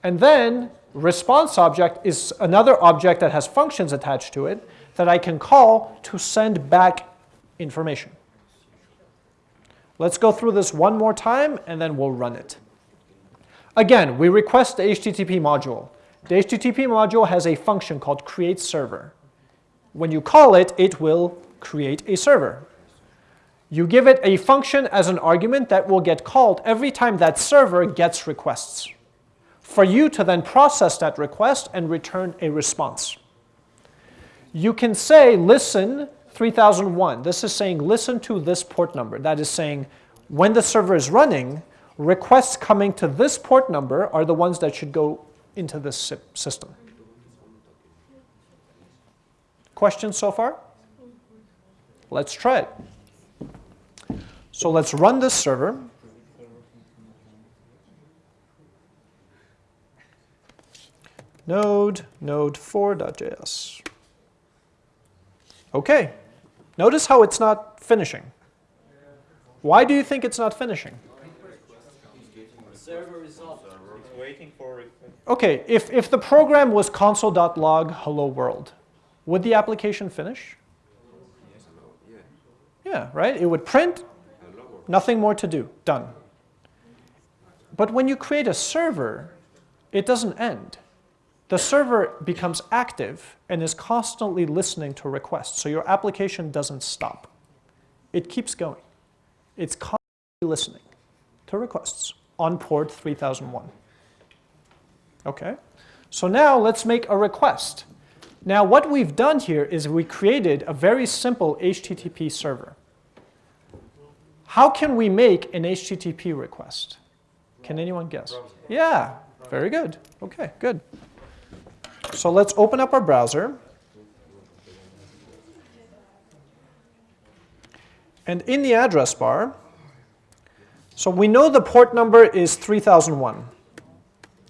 And then response object is another object that has functions attached to it that I can call to send back information. Let's go through this one more time and then we'll run it. Again, we request the HTTP module. The HTTP module has a function called create server. When you call it, it will create a server. You give it a function as an argument that will get called every time that server gets requests for you to then process that request and return a response. You can say listen 3001. This is saying listen to this port number. That is saying when the server is running, requests coming to this port number are the ones that should go into this system. Questions so far? Let's try it. So let's run this server. Node, node4.js. Okay, notice how it's not finishing. Why do you think it's not finishing? Server result. It's waiting for Okay, if, if the program was console.log hello world, would the application finish? Yeah, right? It would print, nothing more to do, done. But when you create a server, it doesn't end. The server becomes active and is constantly listening to requests, so your application doesn't stop. It keeps going. It's constantly listening to requests on port 3001. Okay, so now let's make a request. Now what we've done here is we created a very simple HTTP server. How can we make an HTTP request? Can anyone guess? Yeah, very good. Okay, good. So let's open up our browser. And in the address bar, so we know the port number is 3001.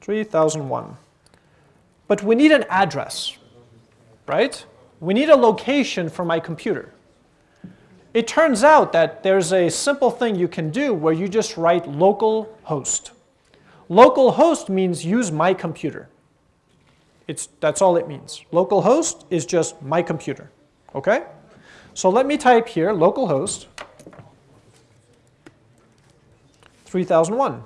3001. But we need an address, right? We need a location for my computer. It turns out that there's a simple thing you can do where you just write local host. Local host means use my computer. It's, that's all it means. Local host is just my computer, okay? So let me type here localhost 3001.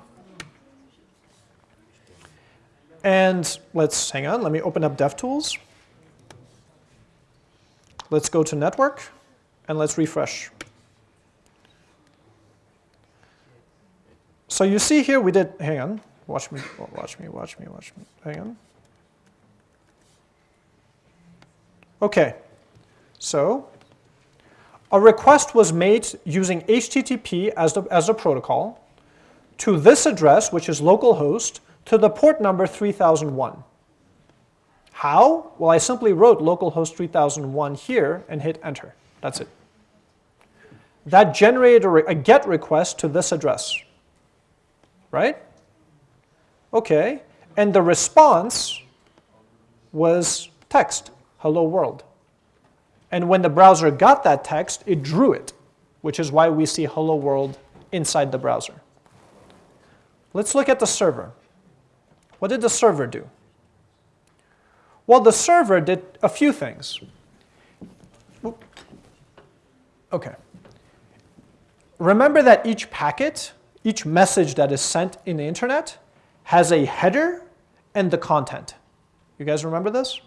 And let's, hang on, let me open up DevTools. Let's go to network and let's refresh. So you see here we did, hang on, watch me, watch me, watch me, watch me, hang on. Okay, so a request was made using HTTP as the, as a protocol to this address, which is localhost, to the port number 3001. How? Well, I simply wrote localhost 3001 here and hit enter. That's it. That generated a, a GET request to this address, right? Okay, and the response was text, hello world. And when the browser got that text, it drew it, which is why we see hello world inside the browser. Let's look at the server. What did the server do? Well, the server did a few things. Okay. Remember that each packet, each message that is sent in the internet, has a header and the content. You guys remember this?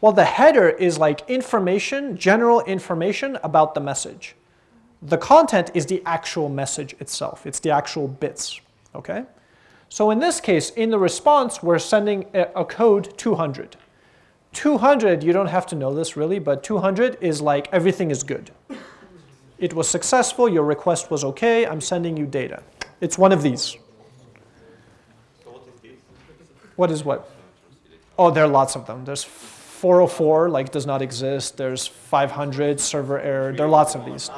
Well, the header is like information, general information about the message. The content is the actual message itself. It's the actual bits, okay? So in this case, in the response, we're sending a, code 200. 200, you don't have to know this really, but 200 is like everything is good. It was successful, your request was okay, I'm sending you data. It's one of these. What is what? Oh, there are lots of them. There's 404, like does not exist. There's 500, server error. There are lots of these.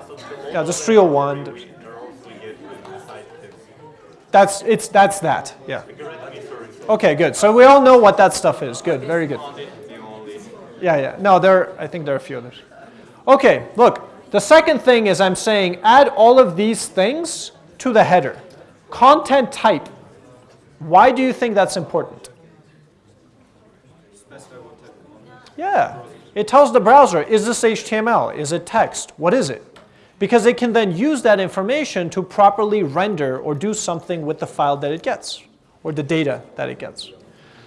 Yeah, there's 301. That's, it's, that's that, yeah. Okay, good. So we all know what that stuff is. Good, very good. Yeah, yeah. No, there, I think there are a few others. Okay, look. The second thing is I'm saying add all of these things to the header. Content type. Why do you think that's important? Yeah. It tells the browser, is this HTML? Is it text? What is it? Because it can then use that information to properly render or do something with the file that it gets, or the data that it gets.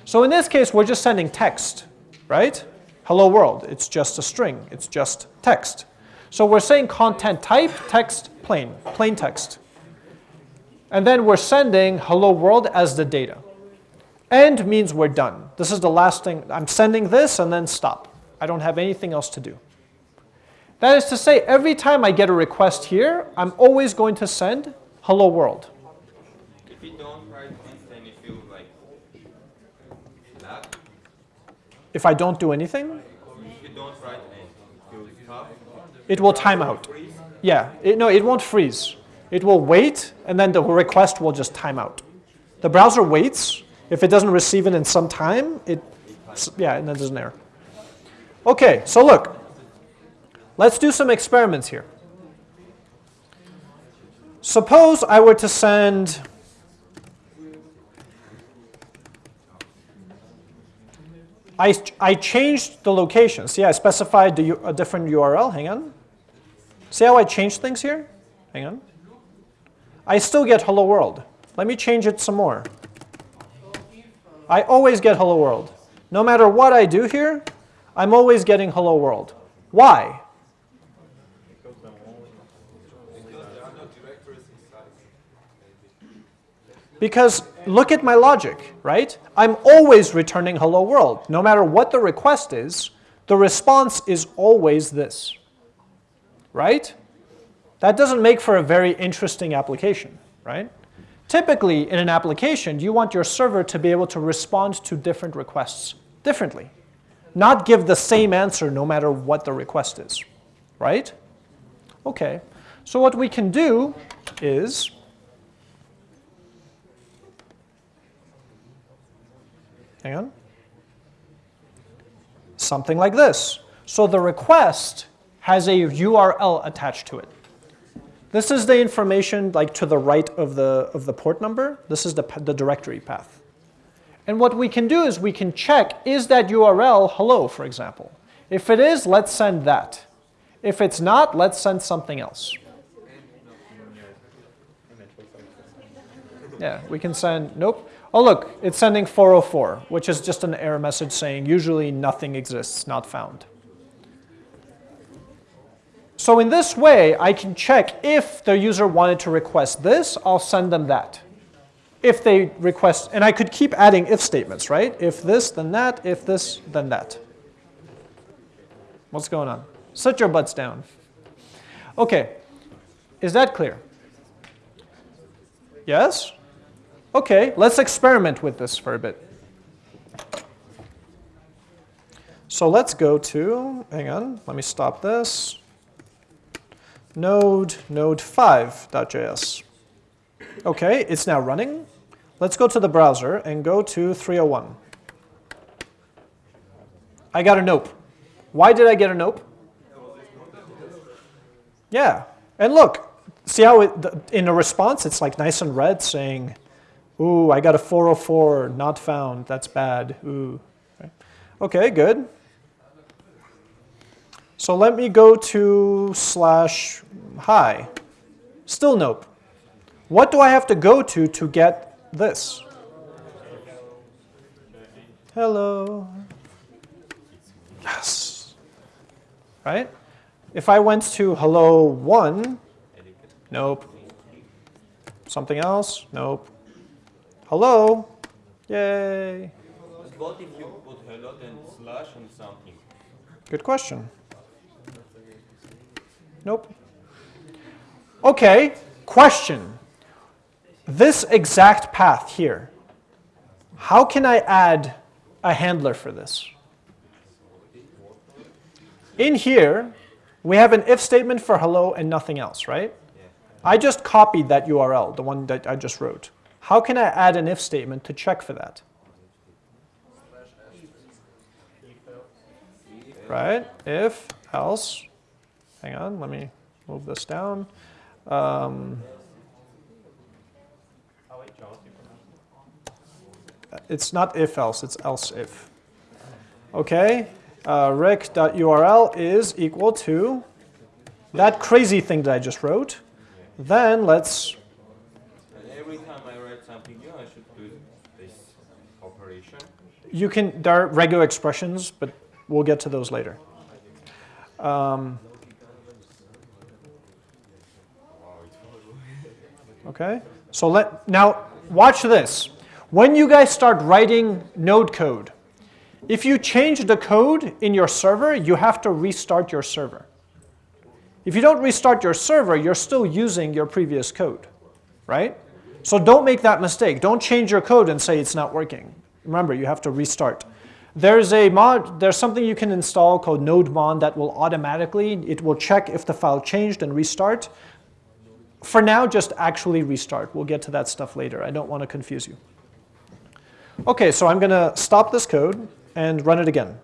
So in this case, we're just sending text, right? Hello world, it's just a string, it's just text. So we're saying content type, text, plain, plain text. And then we're sending hello world as the data. End means we're done. This is the last thing. I'm sending this and then stop. I don't have anything else to do. That is to say, every time I get a request here, I'm always going to send hello world. If you don't write this, then you feel like. If I don't do anything, If you don't write anything, you it will time out. Yeah, it, no, it won't freeze. It will wait, and then the request will just time out. The browser waits. If it doesn't receive it in some time, it, yeah, and then there's an error. Okay, so look, let's do some experiments here. Suppose I were to send I, I changed the location. See, I specified the, a different URL. Hang on. See how I changed things here? Hang on. I still get hello world. Let me change it some more. I always get hello world. No matter what I do here, I'm always getting hello world. Why? Because look at my logic, right? I'm always returning hello world. No matter what the request is, the response is always this, right? That doesn't make for a very interesting application, right? Typically, in an application, you want your server to be able to respond to different requests differently, not give the same answer no matter what the request is, right? Okay, so what we can do is Hang on. Something like this. So the request has a URL attached to it. This is the information like to the right of the, of the port number. This is the, the directory path. And what we can do is we can check, is that URL hello, for example? If it is, let's send that. If it's not, let's send something else. Yeah, we can send, nope. Oh look, it's sending 404, which is just an error message saying usually nothing exists, not found. So in this way, I can check if the user wanted to request this, I'll send them that. If they request, and I could keep adding if statements, right? If this, then that, if this, then that. What's going on? Sit your butts down. Okay, is that clear? Yes? Okay, let's experiment with this for a bit. So let's go to, hang on, let me stop this. Node, node5.js. Okay, it's now running. Let's go to the browser and go to 301. I got a nope. Why did I get a nope? Yeah, and look, see how it, in a response it's like nice and red saying, ooh, I got a 404, not found, that's bad, ooh. Okay, good. So let me go to slash hi. Still nope. What do I have to go to to get this? Hello. Yes. Right? If I went to hello one, nope. Something else? Nope. Hello? Yay. What if you put hello then slash and something? Good question. Nope. Okay, question. This exact path here, how can I add a handler for this? In here, we have an if statement for hello and nothing else, right? I just copied that URL, the one that I just wrote. How can I add an if statement to check for that? Right, if, else, hang on, let me move this down. Um, it's not if else, it's else if. Okay, uh, req.url is equal to that crazy thing that I just wrote. Then let's, And every time I write something new, I should do this operation. You can, there are regular expressions, but we'll get to those later. Um, okay, so let, now watch this. When you guys start writing node code, if you change the code in your server, you have to restart your server. If you don't restart your server, you're still using your previous code, right? So don't make that mistake. Don't change your code and say it's not working. Remember, you have to restart. There's a mod, there's something you can install called nodemon that will automatically, it will check if the file changed and restart. For now, just actually restart. We'll get to that stuff later. I don't want to confuse you. Okay, so I'm going to stop this code and run it again.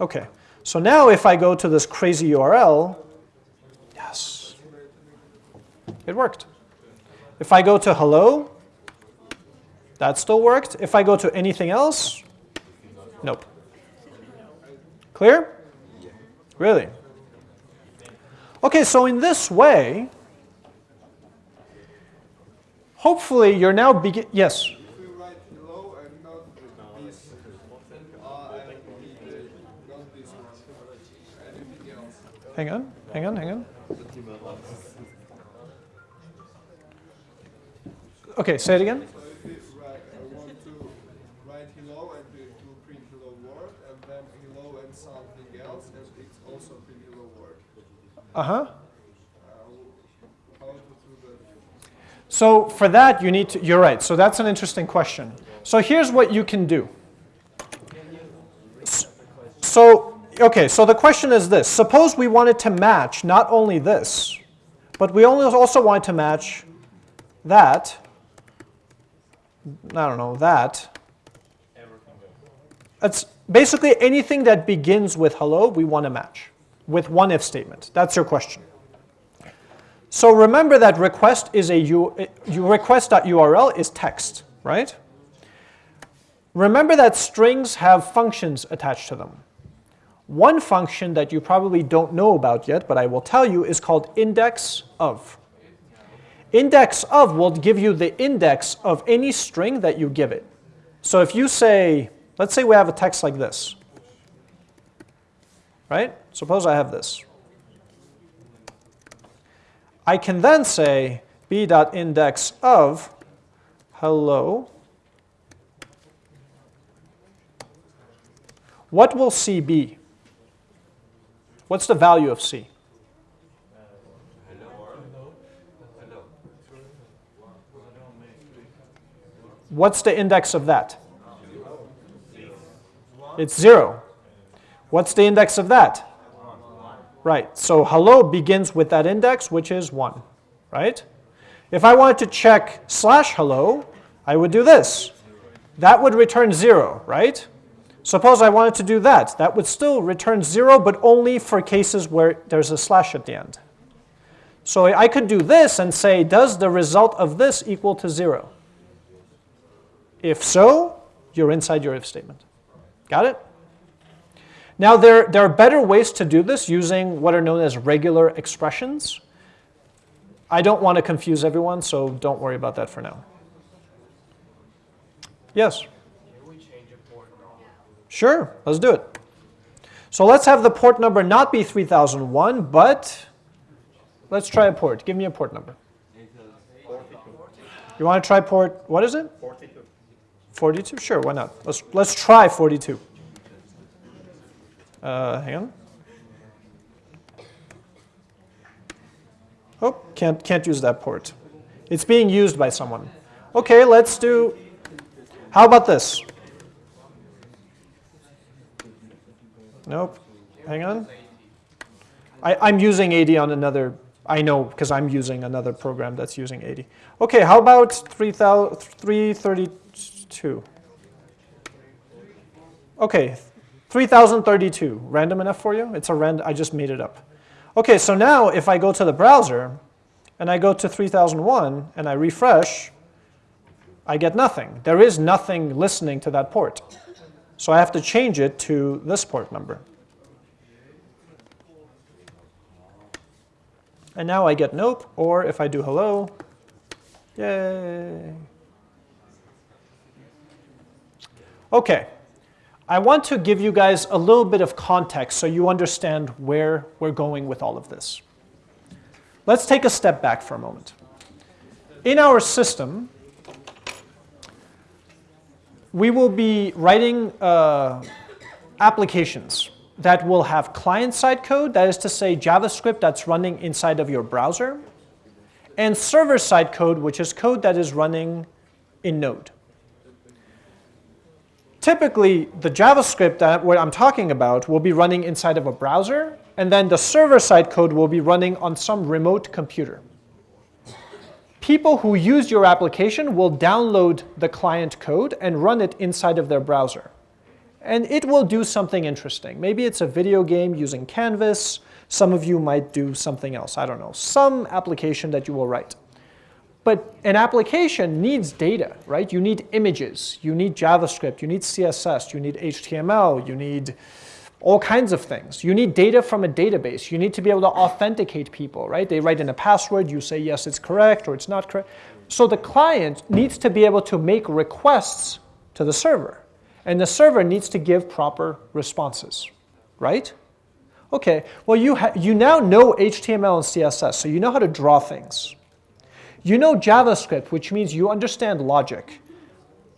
Okay, so now if I go to this crazy URL, yes, it worked. If I go to hello, that still worked. If I go to anything else, nope. Clear? Really? Okay, so in this way, hopefully you're now begin, yes? Hang on, hang on, hang on. Okay, say it again. So if we write, I want to write hello and to, to print hello word, and then hello and something else, and it's also print hello word. Uh-huh. Uh? So for that, you need to, you're right. So that's an interesting question. So here's what you can do. So, okay, so the question is this. Suppose we wanted to match not only this, but we only also want to match that, I don't know, that. It's basically anything that begins with hello, we want to match with one if statement. That's your question. So remember that request is a U, u- request.url is text, right? Remember that strings have functions attached to them. One function that you probably don't know about yet, but I will tell you, is called index of. Index of will give you the index of any string that you give it. So if you say, let's say we have a text like this, right? Suppose I have this. I can then say b.index of hello. What will C be? What's the value of C? Hello. What's the index of that? It's 0. What's the index of that? Right, so hello begins with that index, which is 1, right? If I wanted to check slash hello, I would do this. That would return 0, right? Suppose I wanted to do that. That would still return 0, but only for cases where there's a slash at the end. So I could do this and say, does the result of this equal to 0? If so, you're inside your if statement. Got it? Now, there, there are better ways to do this using what are known as regular expressions. I don't want to confuse everyone, so don't worry about that for now. Yes? Sure, let's do it. So let's have the port number not be 3001, but let's try a port. Give me a port number. You want to try port, what is it? 42. 42? Sure, why not? Let's, let's try 42. Uh, hang on. Oh, can't, can't use that port. It's being used by someone. Okay, let's do, how about this? Nope, hang on. I, I'm using 80 on another, I know because I'm using another program that's using 80. Okay, how about 3000 332? Okay, 3032, random enough for you? It's a rand, I just made it up. Okay, so now if I go to the browser and I go to 3001 and I refresh, I get nothing. There is nothing listening to that port. So I have to change it to this port number. And now I get nope, or if I do hello, yay. Okay, I want to give you guys a little bit of context so you understand where we're going with all of this. Let's take a step back for a moment. In our system, we will be writing uh, applications that will have client-side code, that is to say JavaScript that's running inside of your browser, and server-side code, which is code that is running in Node. Typically, the JavaScript that what I'm talking about will be running inside of a browser, and then the server-side code will be running on some remote computer people who use your application will download the client code and run it inside of their browser. And it will do something interesting. Maybe it's a video game using Canvas. Some of you might do something else. I don't know. Some application that you will write. But an application needs data, right? You need images. You need JavaScript. You need CSS. You need HTML. You need all kinds of things. You need data from a database. You need to be able to authenticate people, right? They write in a password, you say yes, it's correct or it's not correct. So the client needs to be able to make requests to the server. And the server needs to give proper responses, right? Okay, well you, you now know HTML and CSS, so you know how to draw things. You know JavaScript, which means you understand logic.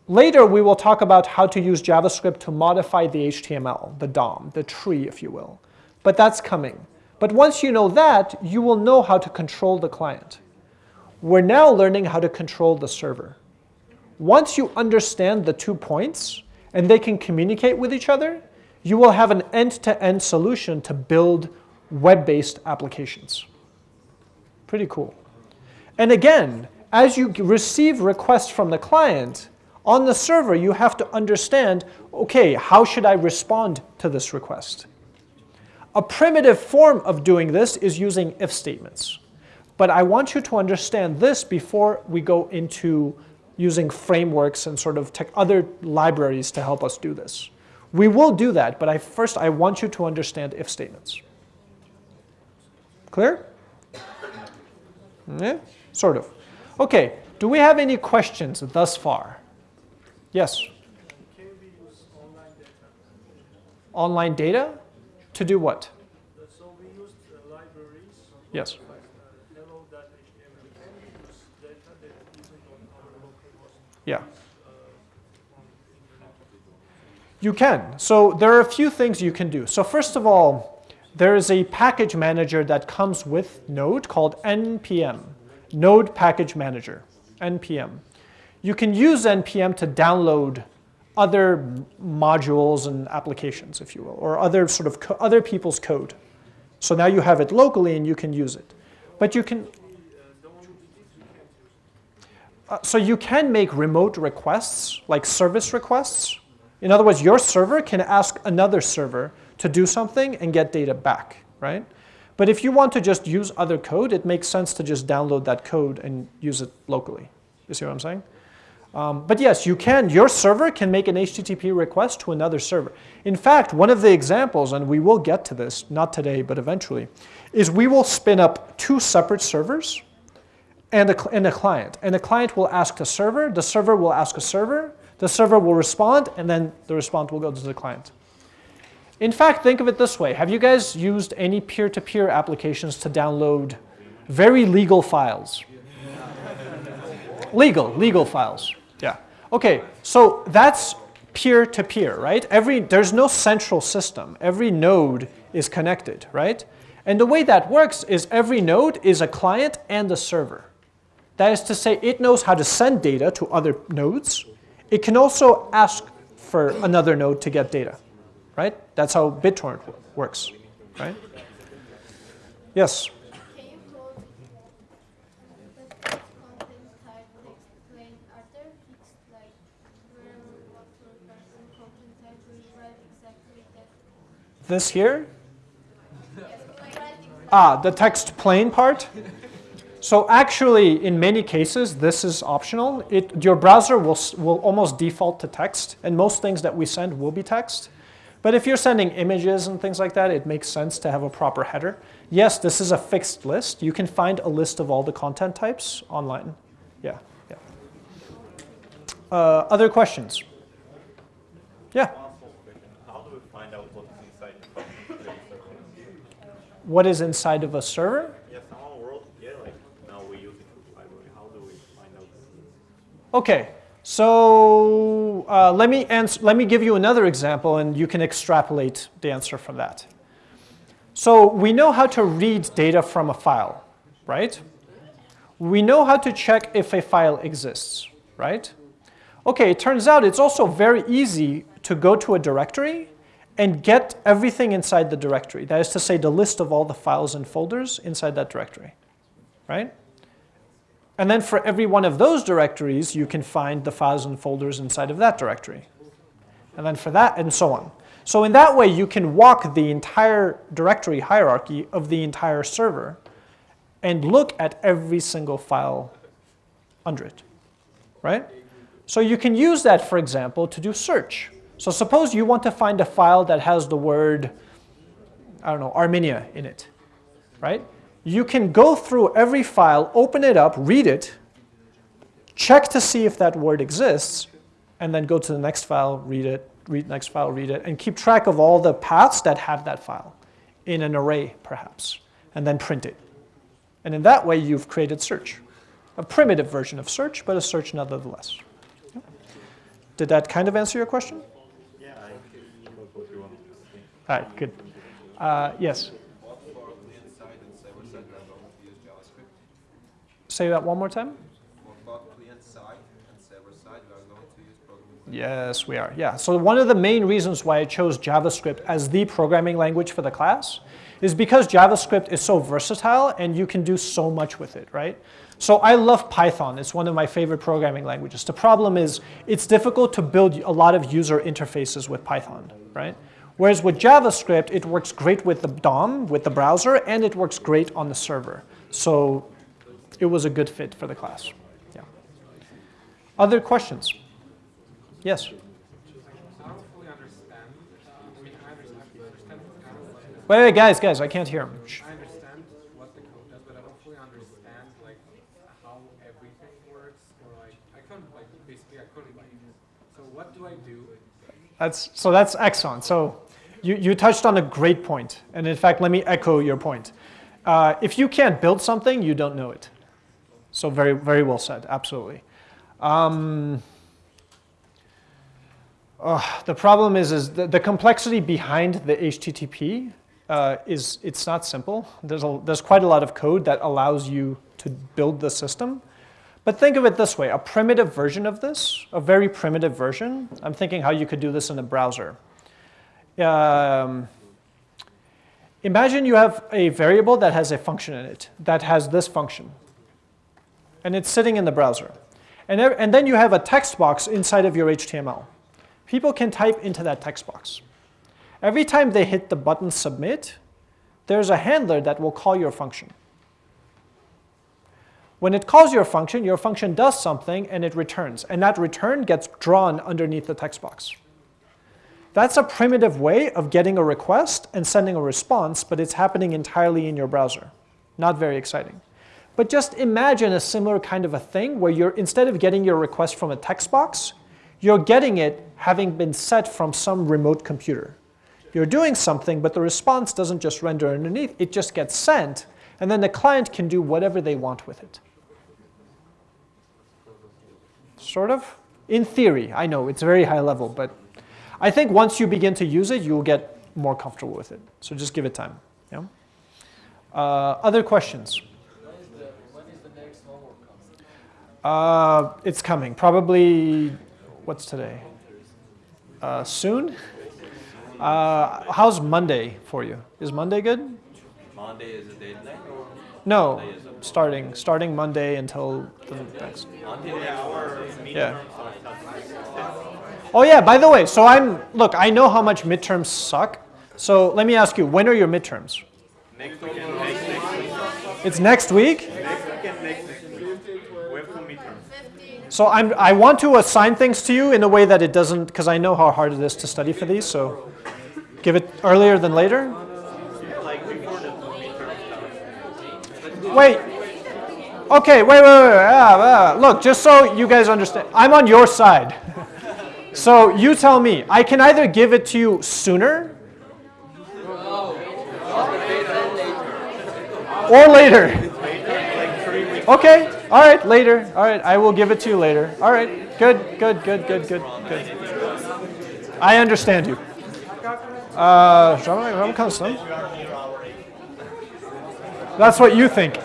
Later, we will talk about how to use JavaScript to modify the HTML, the DOM, the tree, if you will. But that's coming. But once you know that, you will know how to control the client. We're now learning how to control the server. Once you understand the two points, and they can communicate with each other, you will have an end-to-end -end solution to build web-based applications. Pretty cool. And again, as you receive requests from the client, on the server, you have to understand, okay, how should I respond to this request? A primitive form of doing this is using if statements. But I want you to understand this before we go into using frameworks and sort of other libraries to help us do this. We will do that, but I, first I want you to understand if statements. Clear? Yeah, sort of. Okay, do we have any questions thus far? Yes? Can we use online data? Online data? To do what? So used uh, libraries. Yes. Yeah. You can. So there are a few things you can do. So first of all, there is a package manager that comes with Node called npm, Node Package Manager, npm. You can use npm to download other modules and applications, if you will, or other sort of other people's code. So now you have it locally and you can use it. But you can uh, so you can make remote requests, like service requests. In other words, your server can ask another server to do something and get data back, right? But if you want to just use other code, it makes sense to just download that code and use it locally. You see what I'm saying? Um, but yes, you can, your server can make an HTTP request to another server. In fact, one of the examples, and we will get to this, not today, but eventually, is we will spin up two separate servers and a, and a client. And the client will ask the server, the server will ask a server, the server will respond, and then the response will go to the client. In fact, think of it this way. Have you guys used any peer-to-peer applications to download very legal files? legal, legal files. Yeah. Okay, so that's peer-to-peer, right? Every, there's no central system. Every node is connected, right? And the way that works is every node is a client and a server. That is to say, it knows how to send data to other nodes. It can also ask for another node to get data, right? That's how BitTorrent works, right? Yes. This here, ah, the text plain part. So actually, in many cases, this is optional. It, your browser will, will almost default to text, and most things that we send will be text. But if you're sending images and things like that, it makes sense to have a proper header. Yes, this is a fixed list. You can find a list of all the content types online. Yeah, yeah. Uh, other questions? Yeah. One small question. How do we find out what is inside the server? What is inside of a server? Yeah, someone wrote here, like now we use it library. How do we find out? Okay, so uh, let me ans- let me give you another example, and you can extrapolate the answer from that. So we know how to read data from a file, right? We know how to check if a file exists, right? Okay, it turns out it's also very easy to go to a directory and get everything inside the directory. That is to say, the list of all the files and folders inside that directory, right? And then for every one of those directories, you can find the files and folders inside of that directory. And then for that, and so on. So in that way, you can walk the entire directory hierarchy of the entire server and look at every single file under it, right? So you can use that, for example, to do search. So suppose you want to find a file that has the word, I don't know, Armenia in it, right? You can go through every file, open it up, read it, check to see if that word exists, and then go to the next file, read it, read next file, read it, and keep track of all the paths that have that file in an array, perhaps, and then print it. And in that way, you've created search. A primitive version of search, but a search nonetheless. Did that kind of answer your question? Yeah, I got what you wanted to say. All right, good. Uh, yes, What for client-side and server-side we are going to use JavaScript? Say that one more time. For both client-side and server-side we are going to use programming. Yes, we are. Yeah. So one of the main reasons why I chose JavaScript as the programming language for the class is because JavaScript is so versatile and you can do so much with it, right? So I love Python. It's one of my favorite programming languages. The problem is it's difficult to build a lot of user interfaces with Python, right? Whereas with JavaScript, it works great with the DOM, with the browser, and it works great on the server. So it was a good fit for the class. Yeah. Other questions? Yes. I don't fully understand. I mean, I understand, I understand kind of what Wait, wait, guys, guys, I can't hear him. Shh. I understand what the code does, but I don't fully understand like how everything works, or like I couldn't like basically I couldn't like. So what do I do? That's, so that's excellent. So you, you touched on a great point. And in fact, let me echo your point. Uh, if you can't build something, you don't know it. So very, very well said, absolutely. Um, uh, the problem is, is the, the complexity behind the HTTP uh, is it's not simple. There's, a, there's quite a lot of code that allows you to build the system. But think of it this way, a primitive version of this, a very primitive version, I'm thinking how you could do this in a browser. Um, imagine you have a variable that has a function in it, that has this function. And it's sitting in the browser. And, ev- and then you have a text box inside of your HTML. People can type into that text box. Every time they hit the button submit, there's a handler that will call your function. When it calls your function, your function does something and it returns. And that return gets drawn underneath the text box. That's a primitive way of getting a request and sending a response, but it's happening entirely in your browser. Not very exciting. But just imagine a similar kind of a thing where you're, instead of getting your request from a text box, you're getting it having been set from some remote computer. You're doing something, but the response doesn't just render underneath, it just gets sent, and then the client can do whatever they want with it. Sort of? In theory, I know it's very high level, but I think once you begin to use it, you'll get more comfortable with it. So just give it time. Yeah? Uh, other questions? Uh, it's coming. Probably, what's today? Uh, soon? Uh, how's Monday for you? Is Monday good? Monday is a deadline or No, starting starting Monday until the next. Yeah. Oh yeah. By the way, so I'm look. I know how much midterms suck. So let me ask you, when are your midterms? Next week. It's next week. Next weekend, next, next week. We have two midterms. So I'm, I want to assign things to you in a way that it doesn't, because I know how hard it is to study for these. So give it earlier than later. Wait. Okay, wait, wait, wait. Look, just so you guys understand, I'm on your side. so you tell me, I can either give it to you sooner or later. Okay, all right, later. All right, I will give it to you later. All right, good, good, good, good, good, good. I understand you. Uh, That's what you think.